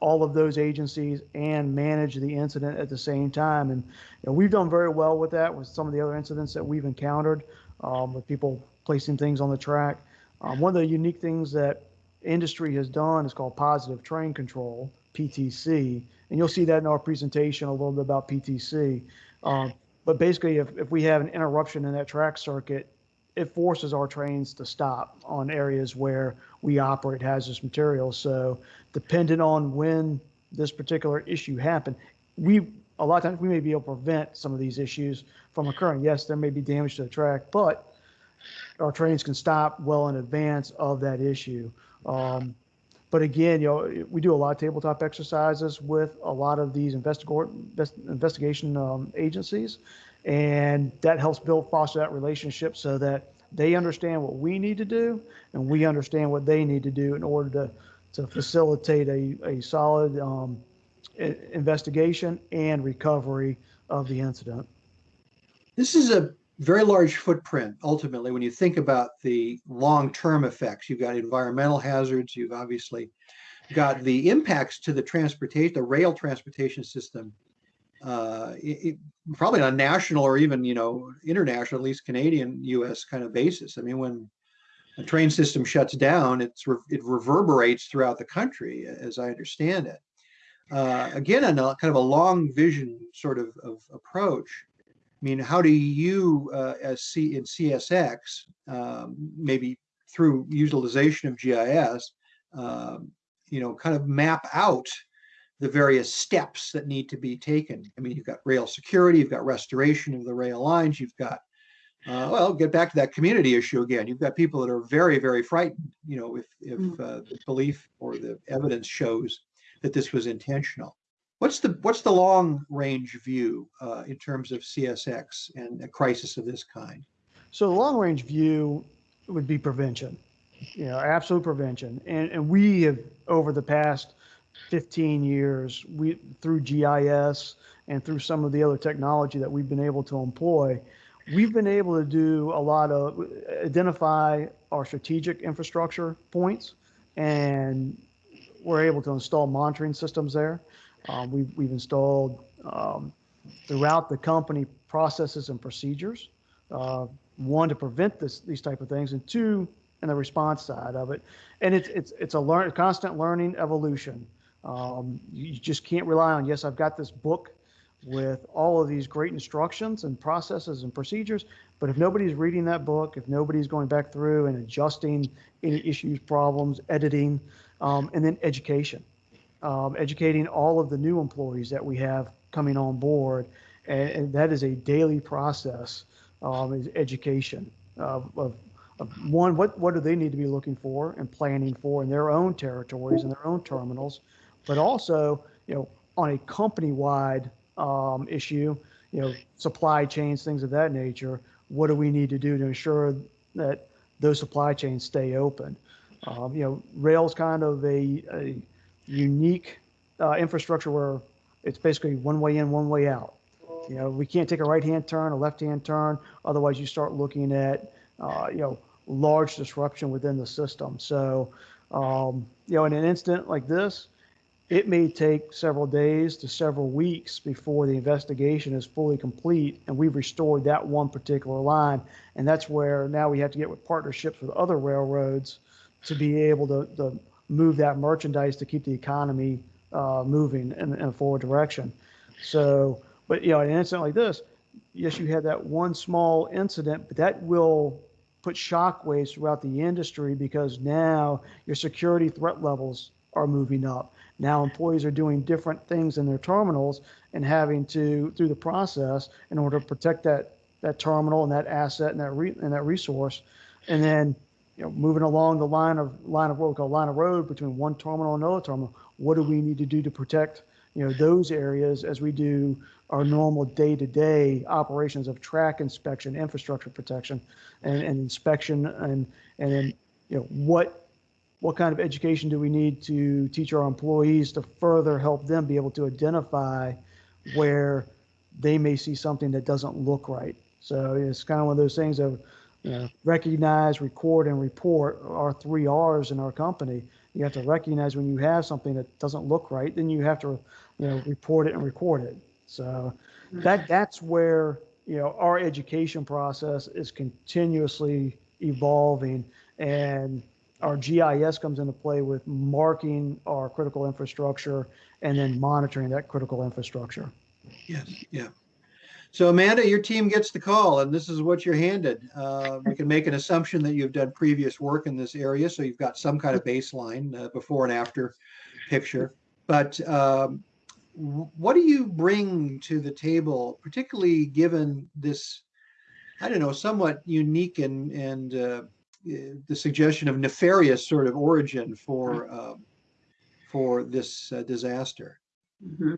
all of those agencies and manage the incident at the same time. And you know, we've done very well with that with some of the other incidents that we've encountered um, with people placing things on the track. Um, one of the unique things that industry has done is called positive train control, PTC. And you'll see that in our presentation a little bit about PTC. Um, but basically, if, if we have an interruption in that track circuit, it forces our trains to stop on areas where we operate hazardous materials. So depending on when this particular issue happened, we a lot of times we may be able to prevent some of these issues from occurring. Yes, there may be damage to the track, but our trains can stop well in advance of that issue. Um, but again, you know, we do a lot of tabletop exercises with a lot of these investigation um, agencies, and that helps build foster that relationship so that they understand what we need to do, and we understand what they need to do in order to to facilitate a a solid um, investigation and recovery of the incident. This is a very large footprint ultimately when you think about the long-term effects. You've got environmental hazards, you've obviously got the impacts to the transportation, the rail transportation system, uh, it, probably on a national or even, you know, international, at least Canadian, US kind of basis. I mean, when a train system shuts down, it's, re- it reverberates throughout the country, as I understand it. Uh, again, a kind of a long vision sort of, of approach. I mean, how do you, uh, as C in CSX, um, maybe through utilization of GIS, um, you know, kind of map out the various steps that need to be taken. I mean, you've got rail security, you've got restoration of the rail lines, you've got, uh, well, get back to that community issue again. You've got people that are very, very frightened, you know, if, if Mm. uh, the belief or the evidence shows that this was intentional. What's the, what's the long range view uh, in terms of CSX and a crisis of this kind? So the long range view would be prevention, you know, absolute prevention. And, and we have, over the past 15 years, we, through GIS and through some of the other technology that we've been able to employ, we've been able to do a lot of, identify our strategic infrastructure points and we're able to install monitoring systems there. Um, we've, we've installed um, throughout the company processes and procedures. Uh, one to prevent this these type of things, and two in the response side of it. And it's it's it's a learn constant learning evolution. Um, you just can't rely on yes, I've got this book with all of these great instructions and processes and procedures. But if nobody's reading that book, if nobody's going back through and adjusting any issues, problems, editing, um, and then education, um, educating all of the new employees that we have coming on board, and, and that is a daily process. Um, is education of, of, of one, what what do they need to be looking for and planning for in their own territories and their own terminals, but also you know on a company-wide um, issue, you know supply chains, things of that nature. What do we need to do to ensure that those supply chains stay open? Um, you know, rail's kind of a, a unique uh, infrastructure where it's basically one way in, one way out. You know, we can't take a right-hand turn, a left-hand turn. Otherwise, you start looking at, uh, you know, large disruption within the system. So, um, you know, in an incident like this, it may take several days to several weeks before the investigation is fully complete and we've restored that one particular line. And that's where now we have to get with partnerships with other railroads to be able to, to move that merchandise to keep the economy uh, moving in, in a forward direction. So, but you know, an incident like this, yes, you had that one small incident, but that will put shockwaves throughout the industry because now your security threat levels are moving up. Now employees are doing different things in their terminals and having to through the process in order to protect that that terminal and that asset and that re, and that resource, and then you know moving along the line of line of what we call line of road between one terminal and another terminal. What do we need to do to protect you know those areas as we do our normal day-to-day operations of track inspection, infrastructure protection, and, and inspection, and and then you know what what kind of education do we need to teach our employees to further help them be able to identify where they may see something that doesn't look right. So it's kind of one of those things of recognize, record, and report are three R's in our company. You have to recognize when you have something that doesn't look right, then you have to you know report it and record it. So that that's where you know our education process is continuously evolving and our GIS comes into play with marking our critical infrastructure and then monitoring that critical infrastructure. Yes, yeah. So Amanda, your team gets the call and this is what you're handed. Uh, we can make an assumption that you've done previous work in this area, so you've got some kind of baseline uh, before and after picture. But um, what do you bring to the table, particularly given this, I don't know, somewhat unique and, and uh, the suggestion of nefarious sort of origin for, um, for this uh, disaster? Mhm.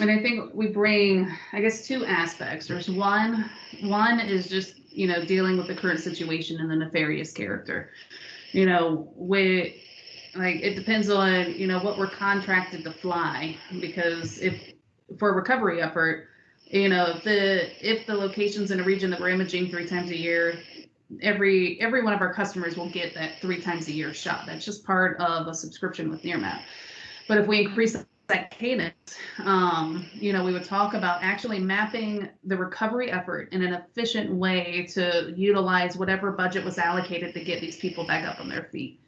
And I think we bring, I guess, two aspects. There's one, one is just, you know, dealing with the current situation and the nefarious character. You know, with, like, it depends on, you know, what we're contracted to fly. Because if, for a recovery effort, you know, if the if the locations in a region that we're imaging three times a year, every every one of our customers will get that three times a year shot. That's just part of a subscription with Nearmap. But if we increase that cadence, um, you know, we would talk about actually mapping the recovery effort in an efficient way to utilize whatever budget was allocated to get these people back up on their feet.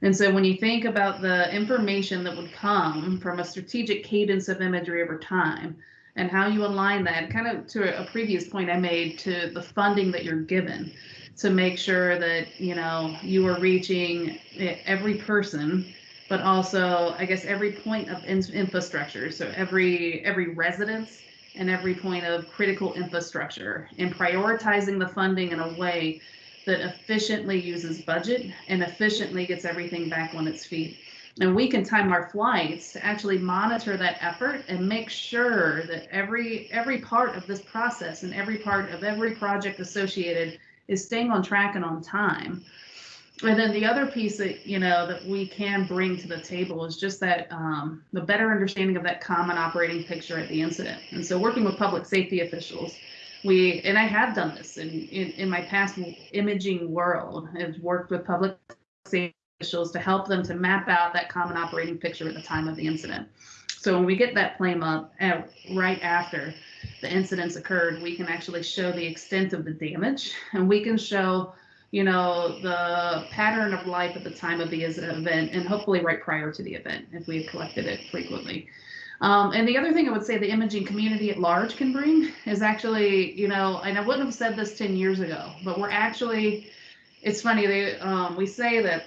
And so when you think about the information that would come from a strategic cadence of imagery over time and how you align that, kind of to a previous point I made to the funding that you're given to make sure that, you know, you are reaching every person but also I guess every point of in infrastructure. So every every residence and every point of critical infrastructure and prioritizing the funding in a way that efficiently uses budget and efficiently gets everything back on its feet. And we can time our flights to actually monitor that effort and make sure that every every part of this process and every part of every project associated is staying on track and on time. And then the other piece that you know that we can bring to the table is just that um, the better understanding of that common operating picture at the incident. And so working with public safety officials we and i have done this in in, in my past imaging world i've worked with public safety officials to help them to map out that common operating picture at the time of the incident so when we get that flame up at, right after the incidents occurred we can actually show the extent of the damage and we can show you know, the pattern of life at the time of the event and hopefully right prior to the event if we have collected it frequently. Um, and the other thing I would say the imaging community at large can bring is actually, you know, and I wouldn't have said this 10 years ago, but we're actually, it's funny, they, um, we say that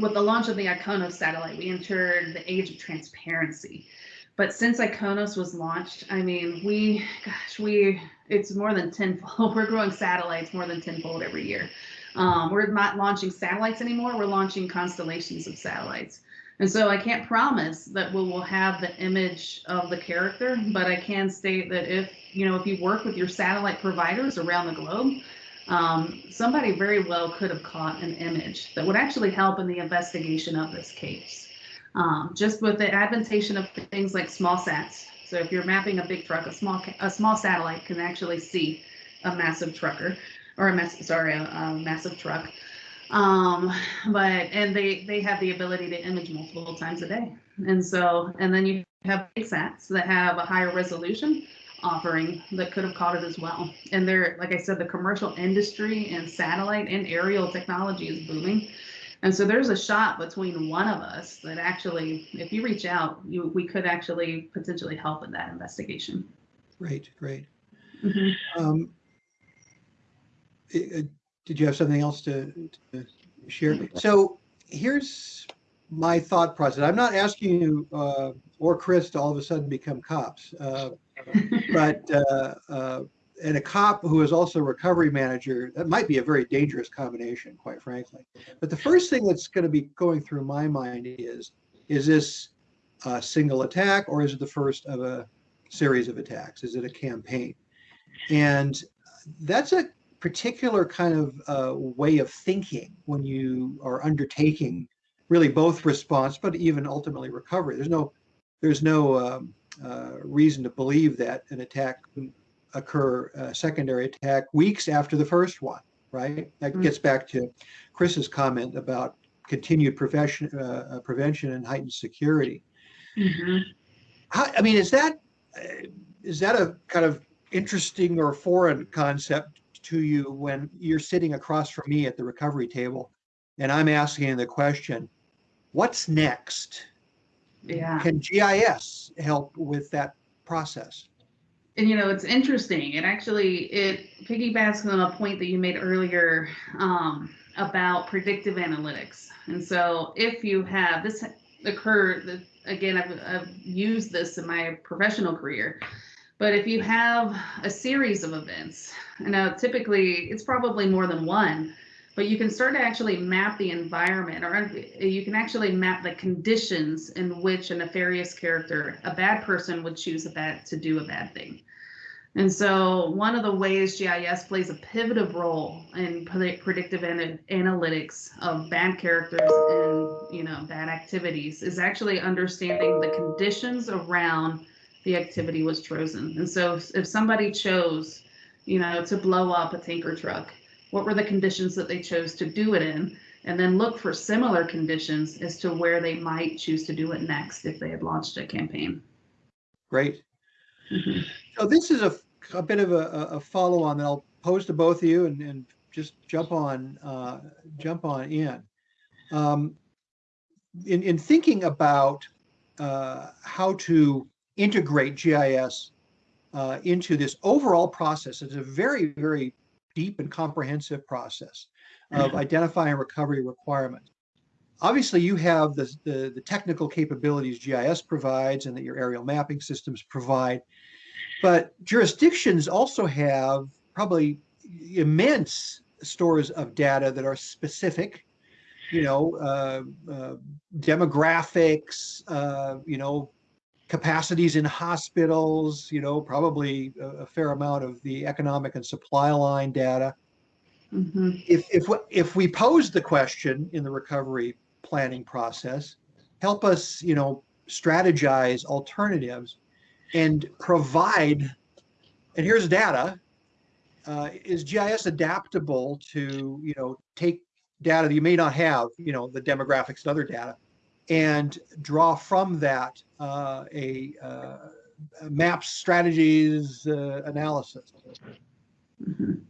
with the launch of the IKONOS satellite, we entered the age of transparency. But since IKONOS was launched, I mean, we, gosh, we, it's more than tenfold. We're growing satellites more than tenfold every year. Um, we're not launching satellites anymore. We're launching constellations of satellites. And so I can't promise that we will have the image of the character, but I can state that if, you know, if you work with your satellite providers around the globe, um, somebody very well could have caught an image that would actually help in the investigation of this case. Um, just with the adventation of things like small sats. So if you're mapping a big truck, a small a small satellite can actually see a massive trucker or a mass, sorry, a, a massive truck. Um, but and they they have the ability to image multiple times a day. And so and then you have sats that have a higher resolution offering that could have caught it as well. And they're like I said, the commercial industry and satellite and aerial technology is booming. And so there's a shot between one of us that actually, if you reach out, you we could actually potentially help in that investigation. Great, great. Mm -hmm. um, uh, did you have something else to, to share? So here's my thought process. I'm not asking you uh, or Chris to all of a sudden become cops, uh, but uh, uh, and a cop who is also a recovery manager, that might be a very dangerous combination, quite frankly. But the first thing that's going to be going through my mind is, is this a single attack or is it the first of a series of attacks? Is it a campaign? And that's a particular kind of uh, way of thinking when you are undertaking really both response, but even ultimately recovery. There's no, there's no um, reason to believe that an attack occur, a secondary attack weeks after the first one, right? That mm -hmm. gets back to Chris's comment about continued prevention, uh, uh, prevention and heightened security. Mm -hmm. How, I mean, is that uh, that a kind of interesting or foreign concept to you when you're sitting across from me at the recovery table and I'm asking the question, what's next? Yeah. Can GIS help with that process? And you know, it's interesting. It actually it piggybacks on a point that you made earlier um, about predictive analytics. And so, if you have this occur, again, I've, I've used this in my professional career but if you have a series of events, now typically it's probably more than one, but you can start to actually map the environment or uh, you can actually map the conditions in which a nefarious character, a bad person would choose a bad to do a bad thing. And so one of the ways GIS plays a pivotal role in predictive analytics of bad characters and you know bad activities is actually understanding the conditions around the activity was chosen. And so if, if somebody chose, you know, to blow up a tanker truck, what were the conditions that they chose to do it in? And then look for similar conditions as to where they might choose to do it next if they had launched a campaign. Great. Mhm. So this is a, a bit of a, a follow on that I'll pose to both of you and, and just jump on, uh, jump on in. Um, in, in thinking about, uh, how to integrate GIS, uh, into this overall process, it's a very, very deep and comprehensive process of identifying recovery requirements. Obviously, you have the, the, the technical capabilities GIS provides and that your aerial mapping systems provide. But jurisdictions also have probably immense stores of data that are specific, you know, uh, uh, demographics, uh, you know, capacities in hospitals, you know, probably a, a fair amount of the economic and supply line data. Mhm. If, if, we- if we pose the question in the recovery planning process, help us, you know, strategize alternatives and provide, and here's data, uh, is GIS adaptable to, you know, take data that you may not have, you know, the demographics and other data, and draw from that uh, a uh, a maps, strategies, uh, analysis. Mhm.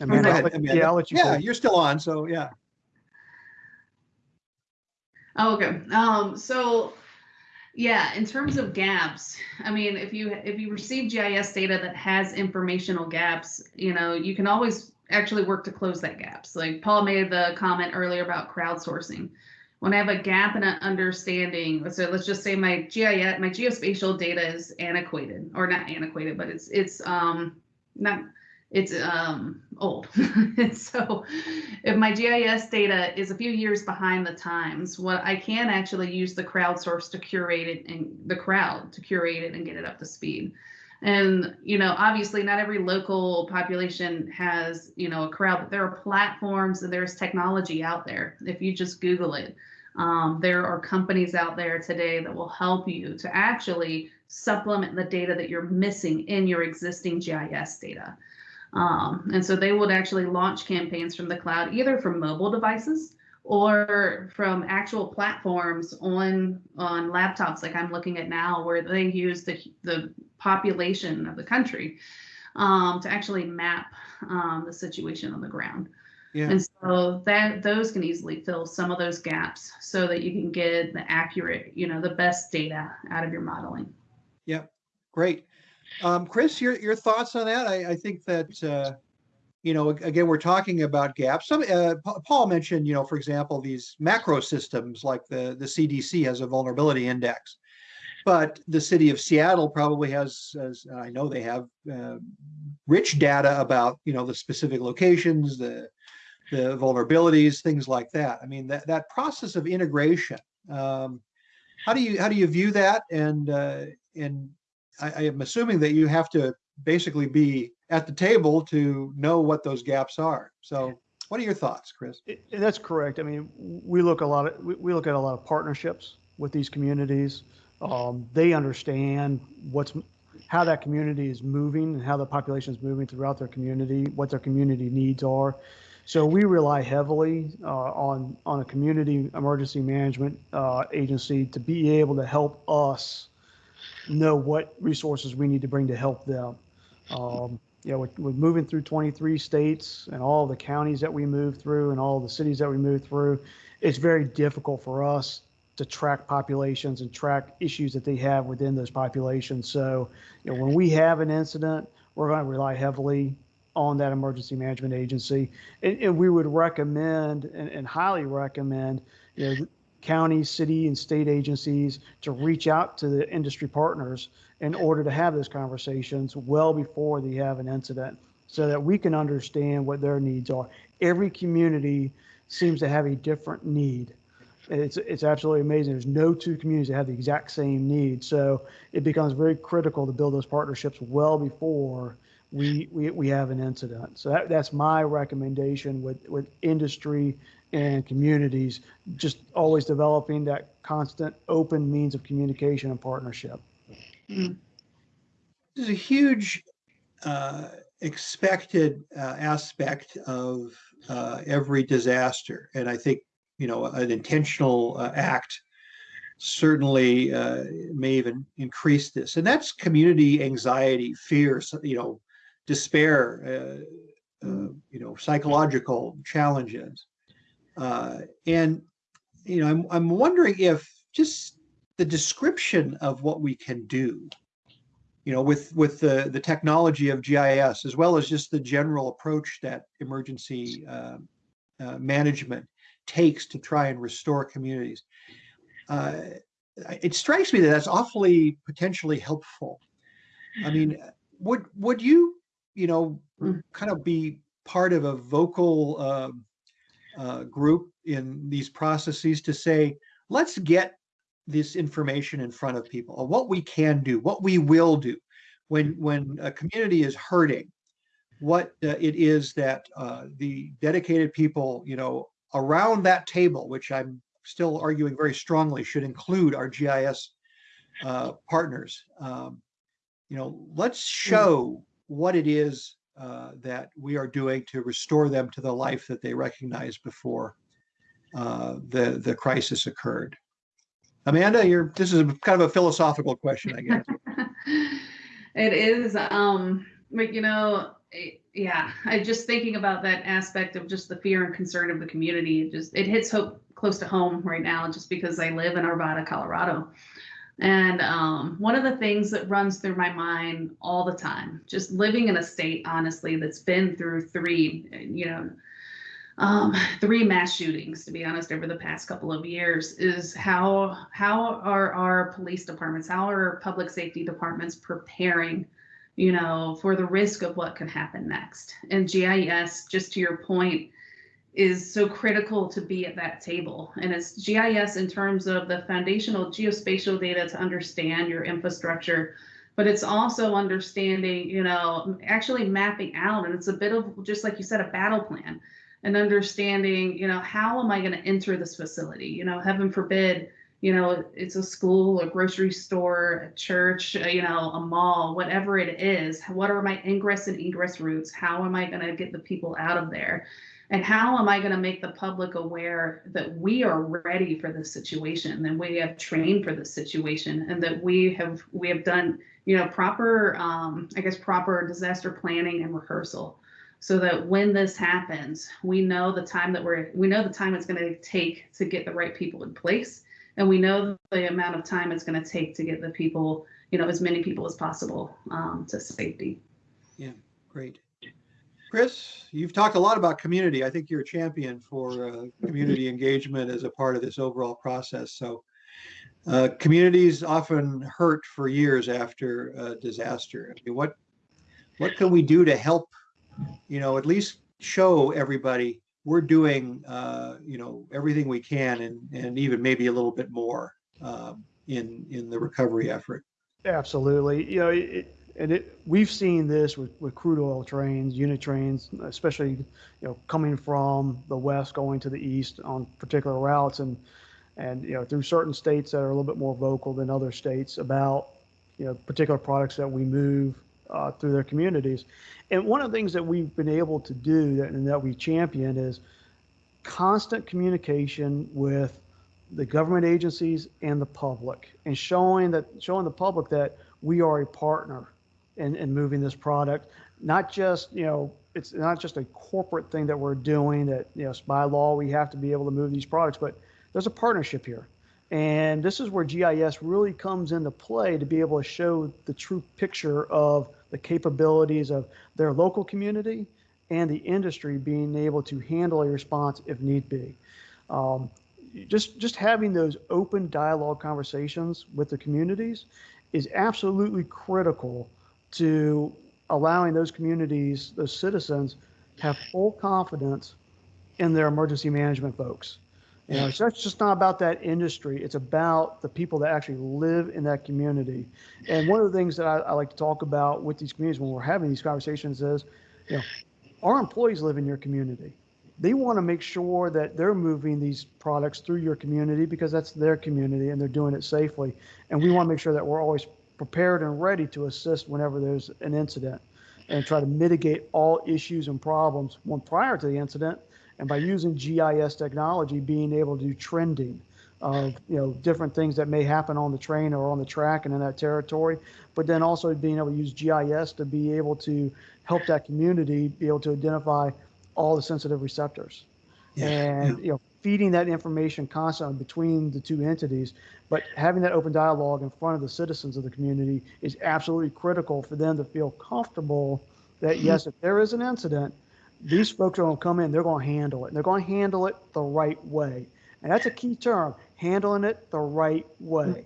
Amanda, Go ahead, Amanda. yeah, I'll let you yeah you're still on, so yeah. Oh, okay. Um, so yeah, in terms of gaps, I mean, if you if you receive GIS data that has informational gaps, you know, you can always actually work to close that gaps. Like Paul made the comment earlier about crowdsourcing. When I have a gap in an understanding, so let's just say my GIS, my geospatial data is antiquated, or not antiquated, but it's it's um not it's um old. and so if my GIS data is a few years behind the times, what I can actually use the crowdsource to curate it and the crowd to curate it and get it up to speed. And you know, obviously not every local population has, you know, a crowd, but there are platforms and there's technology out there. If you just Google it, um, there are companies out there today that will help you to actually supplement the data that you're missing in your existing GIS data. Um, and so they would actually launch campaigns from the cloud, either from mobile devices or from actual platforms on on laptops, like I'm looking at now, where they use the the population of the country um, to actually map um, the situation on the ground. Yeah. And so that those can easily fill some of those gaps so that you can get the accurate, you know, the best data out of your modeling. Yeah, great. Um, Chris, your, your thoughts on that? I, I think that, uh, you know, again, we're talking about gaps. Some, uh, Paul mentioned, you know, for example, these macro systems like the, the CDC has a vulnerability index. But the city of Seattle probably has, as I know they have, uh, rich data about, you know, the specific locations, the, the vulnerabilities, things like that. I mean, that, that process of integration, um, how do you, how do you view that? And, uh, and I, I am assuming that you have to basically be at the table to know what those gaps are. So what are your thoughts, Chris? It- That's correct. I mean, we look a lot of, we, we look at a lot of partnerships with these communities. Um, they understand what's, how that community is moving and how the population is moving throughout their community, what their community needs are. So we rely heavily uh, on, on a community emergency management uh, agency to be able to help us know what resources we need to bring to help them. Um, you know, with, with moving through 23 states and all the counties that we move through and all the cities that we move through, it's very difficult for us to track populations and track issues that they have within those populations. So, you know, when we have an incident, we're going to rely heavily on that emergency management agency. And, and we would recommend and, and highly recommend, you know, county, city, and state agencies to reach out to the industry partners in order to have those conversations well before they have an incident so that we can understand what their needs are. Every community seems to have a different need. It's, it's absolutely amazing. There's no two communities that have the exact same need. So it becomes very critical to build those partnerships well before we, we, we have an incident. So that, that's my recommendation with, with industry in communities, just always developing that constant open means of communication and partnership. There's a huge uh, expected uh, aspect of uh, every disaster, and I think you know an intentional uh, act certainly uh, may even increase this, and that's community anxiety, fear, you know, despair, uh, you know, psychological challenges, uh, and you know, I'm I'm wondering if just the description of what we can do you know, with with the the technology of GIS as well as just the general approach that emergency uh, uh, management takes to try and restore communities. Uh, it strikes me that that's awfully potentially helpful. I mean, would would you, you know, Mm. kind of be part of a vocal um, uh, group in these processes to say, let's get this information in front of people, what we can do, what we will do when when a community is hurting, what uh, it is that uh, the dedicated people, you know, around that table, which I'm still arguing very strongly should include our GIS uh, partners. Um, you know, let's show what it is uh, that we are doing to restore them to the life that they recognized before uh, the the crisis occurred. Amanda, you're this is kind of a philosophical question, I guess. it is um but you know it- yeah i just thinking about that aspect of just the fear and concern of the community it just it hits hope close to home right now just because i live in arvada colorado and um, one of the things that runs through my mind all the time just living in a state honestly that's been through three you know um, three mass shootings, to be honest, over the past couple of years, is how how are our police departments, how are our public safety departments preparing, you know, for the risk of what could happen next? And GIS, just to your point, is so critical to be at that table. And it's GIS in terms of the foundational geospatial data to understand your infrastructure, but it's also understanding, you know, actually mapping out. And it's a bit of just like you said, a battle plan and understanding, you know, how am I going to enter this facility? You know, heaven forbid, you know, it's a school, a grocery store, a church, uh, you know, a mall, whatever it is. What are my ingress and egress routes? How am I going to get the people out of there? And how am I going to make the public aware that we are ready for this situation that we have trained for this situation and that we have we have done you know proper um, I guess proper disaster planning and rehearsal so that when this happens, we know the time that we're we know the time it's going to take to get the right people in place, and we know the amount of time it's going to take to get the people, you know, as many people as possible um, to safety. Yeah, great. Chris, you've talked a lot about community. I think you're a champion for uh, community engagement as a part of this overall process. So uh, communities often hurt for years after a disaster. I mean, what what can we do to help, you know, at least show everybody we're doing, uh, you know, everything we can and and even maybe a little bit more um, in in the recovery effort. Absolutely. You know, it, and it, we've seen this with, with crude oil trains, unit trains, especially, you know, coming from the west going to the east on particular routes and, and, you know, through certain states that are a little bit more vocal than other states about, you know, particular products that we move uh, through their communities. And one of the things that we've been able to do that, and that we champion is constant communication with the government agencies and the public and showing that showing the public that we are a partner in, in moving this product not just you know it's not just a corporate thing that we're doing that you know by law we have to be able to move these products but there's a partnership here and this is where gis really comes into play to be able to show the true picture of the capabilities of their local community and the industry being able to handle a response if need be um, just just having those open dialogue conversations with the communities is absolutely critical to allowing those communities, those citizens, have full confidence in their emergency management folks. You know, so that's just not about that industry. It's about the people that actually live in that community. And one of the things that I, I like to talk about with these communities when we're having these conversations is, you know, our employees live in your community. they want to make sure that they're moving these products through your community because that's their community and they're doing it safely. And we want to make sure that we're always prepared and ready to assist whenever there's an incident and try to mitigate all issues and problems one prior to the incident. And by using GIS technology, being able to do trending of you know different things that may happen on the train or on the track and in that territory, but then also being able to use GIS to be able to help that community be able to identify all the sensitive receptors. Yeah, and you know feeding that information constantly between the two entities but having that open dialogue in front of the citizens of the community is absolutely critical for them to feel comfortable that mm-hmm. yes if there is an incident these folks are going to come in they're going to handle it. And they're going to handle it the right way. And that's a key term handling it the right way.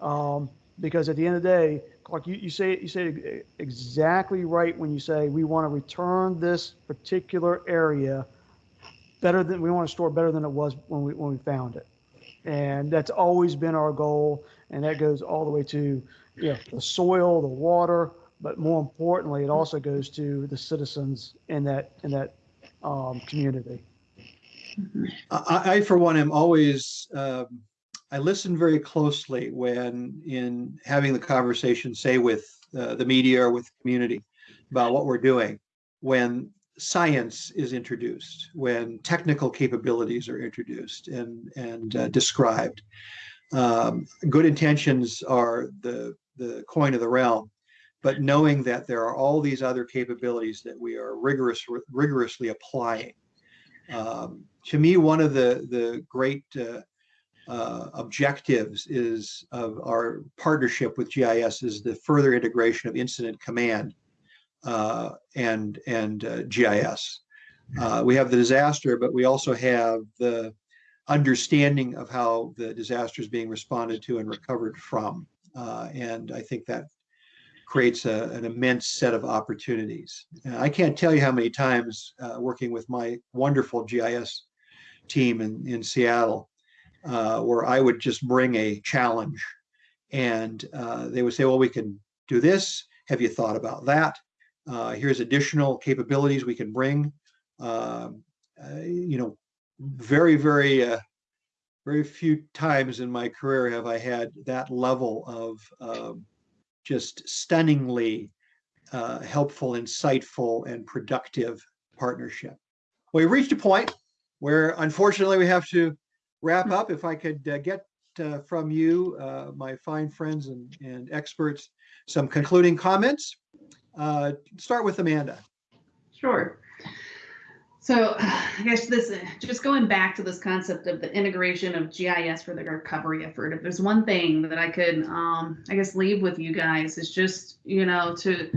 Um, because at the end of the day Clark, you, you say you say exactly right when you say we want to return this particular area better than we want to store better than it was when we when we found it, and that's always been our goal, and that goes all the way to you know, the soil, the water, but more importantly, it also goes to the citizens in that in that um, community. I, I, for one, am always, um, I listen very closely when in having the conversation, say with uh, the media or with the community about what we're doing, when science is introduced, when technical capabilities are introduced and, and uh, described. Um, good intentions are the, the coin of the realm, but knowing that there are all these other capabilities that we are rigorous, rigorously applying um, to me, one of the the great uh, uh, objectives is of our partnership with GIS is the further integration of incident command uh, and and uh, GIS. Uh, we have the disaster, but we also have the understanding of how the disaster is being responded to and recovered from. Uh, and I think that creates a, an immense set of opportunities. And I can't tell you how many times uh, working with my wonderful GIS team in, in Seattle, uh, where I would just bring a challenge and uh, they would say, well, we can do this. Have you thought about that? Uh, here's additional capabilities we can bring. Um, uh, you know, very, very, uh, very few times in my career have I had that level of um, just stunningly uh, helpful, insightful, and productive partnership. we reached a point where unfortunately we have to wrap up. If I could uh, get uh, from you, uh, my fine friends and, and experts, some concluding comments. Uh, start with Amanda. Sure. So I guess this, just going back to this concept of the integration of GIS for the recovery effort, if there's one thing that I could, um, I guess, leave with you guys is just, you know, to,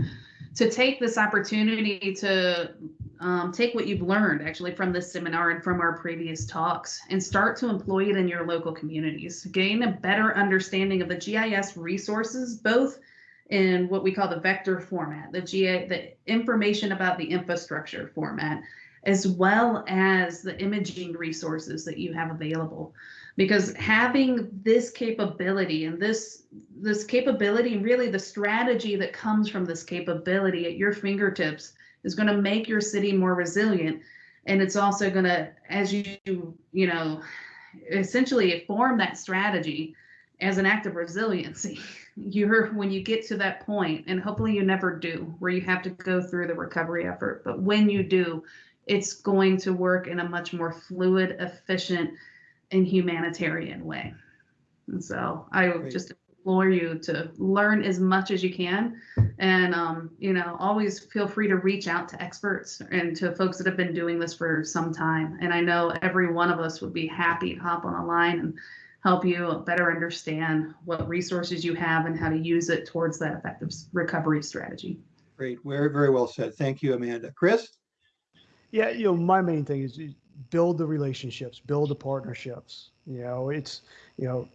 to take this opportunity to um, take what you've learned actually from this seminar and from our previous talks and start to employ it in your local communities. Gain a better understanding of the GIS resources, both in what we call the vector format, the GA, the information about the infrastructure format, as well as the imaging resources that you have available. Because having this capability and this this capability really the strategy that comes from this capability at your fingertips is going to make your city more resilient. And it's also going to as you you know essentially form that strategy as an act of resiliency. You're when you get to that point and hopefully you never do where you have to go through the recovery effort but when you do it's going to work in a much more fluid, efficient, and humanitarian way. And so I would just implore you to learn as much as you can. And um, you know always feel free to reach out to experts and to folks that have been doing this for some time. And i know every one of us would be happy to hop on a line and help you better understand what resources you have and how to use it towards that effective recovery strategy. Great. Very very well said. Thank you amanda. Chris yeah, you know, my main thing is build the relationships, build the partnerships. You know, it's you know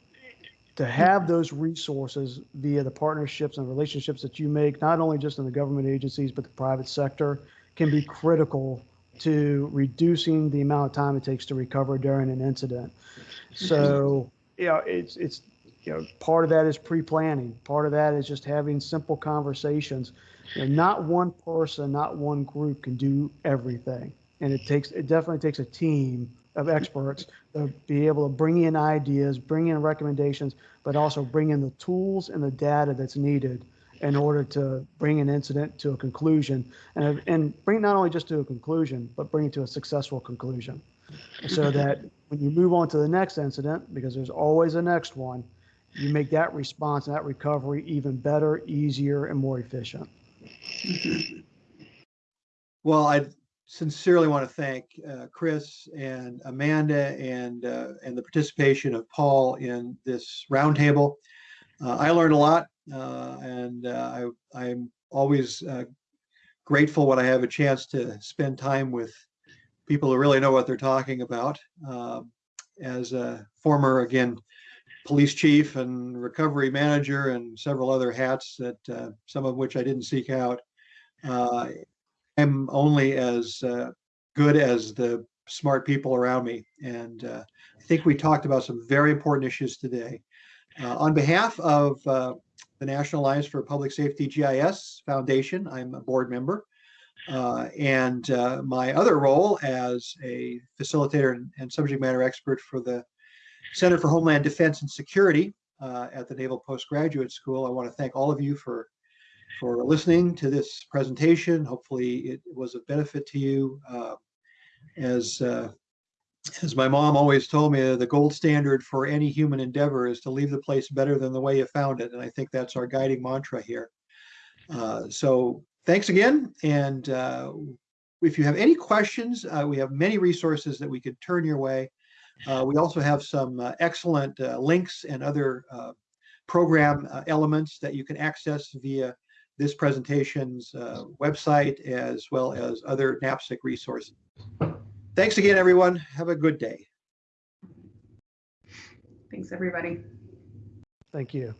to have those resources via the partnerships and relationships that you make, not only just in the government agencies but the private sector, can be critical to reducing the amount of time it takes to recover during an incident. So, you know, it's it's you know part of that is pre-planning. Part of that is just having simple conversations know, not one person, not one group can do everything. And it takes, it definitely takes a team of experts to be able to bring in ideas, bring in recommendations, but also bring in the tools and the data that's needed in order to bring an incident to a conclusion and, and bring not only just to a conclusion, but bring it to a successful conclusion. So that when you move on to the next incident, because there's always a next one, you make that response and that recovery even better, easier, and more efficient. Well, I sincerely want to thank uh, Chris and Amanda and uh, and the participation of Paul in this roundtable. Uh, I learned a lot, uh, and uh, I I'm always uh, grateful when I have a chance to spend time with people who really know what they're talking about. Um, as a former, again, police chief and recovery manager and several other hats that uh, some of which I didn't seek out. Uh, I'm only as uh, good as the smart people around me. And uh, I think we talked about some very important issues today. Uh, on behalf of uh, the National Alliance for Public Safety GIS Foundation, I'm a board member. And my other role as a facilitator and, and subject matter expert for the Center for Homeland Defense and Security uh, at the Naval Postgraduate School. I want to thank all of you for for listening to this presentation. Hopefully, it was of benefit to you. Uh, as uh, as my mom always told me, the gold standard for any human endeavor is to leave the place better than the way you found it, and I think that's our guiding mantra here. Uh, so, thanks again, and uh, if you have any questions, uh, we have many resources that we could turn your way. Uh, we also have some uh, excellent uh, links and other uh, program uh, elements that you can access via this presentation's uh, website as well as other NAPSG resources. Thanks again, everyone. Have a good day. Thanks, everybody. Thank you.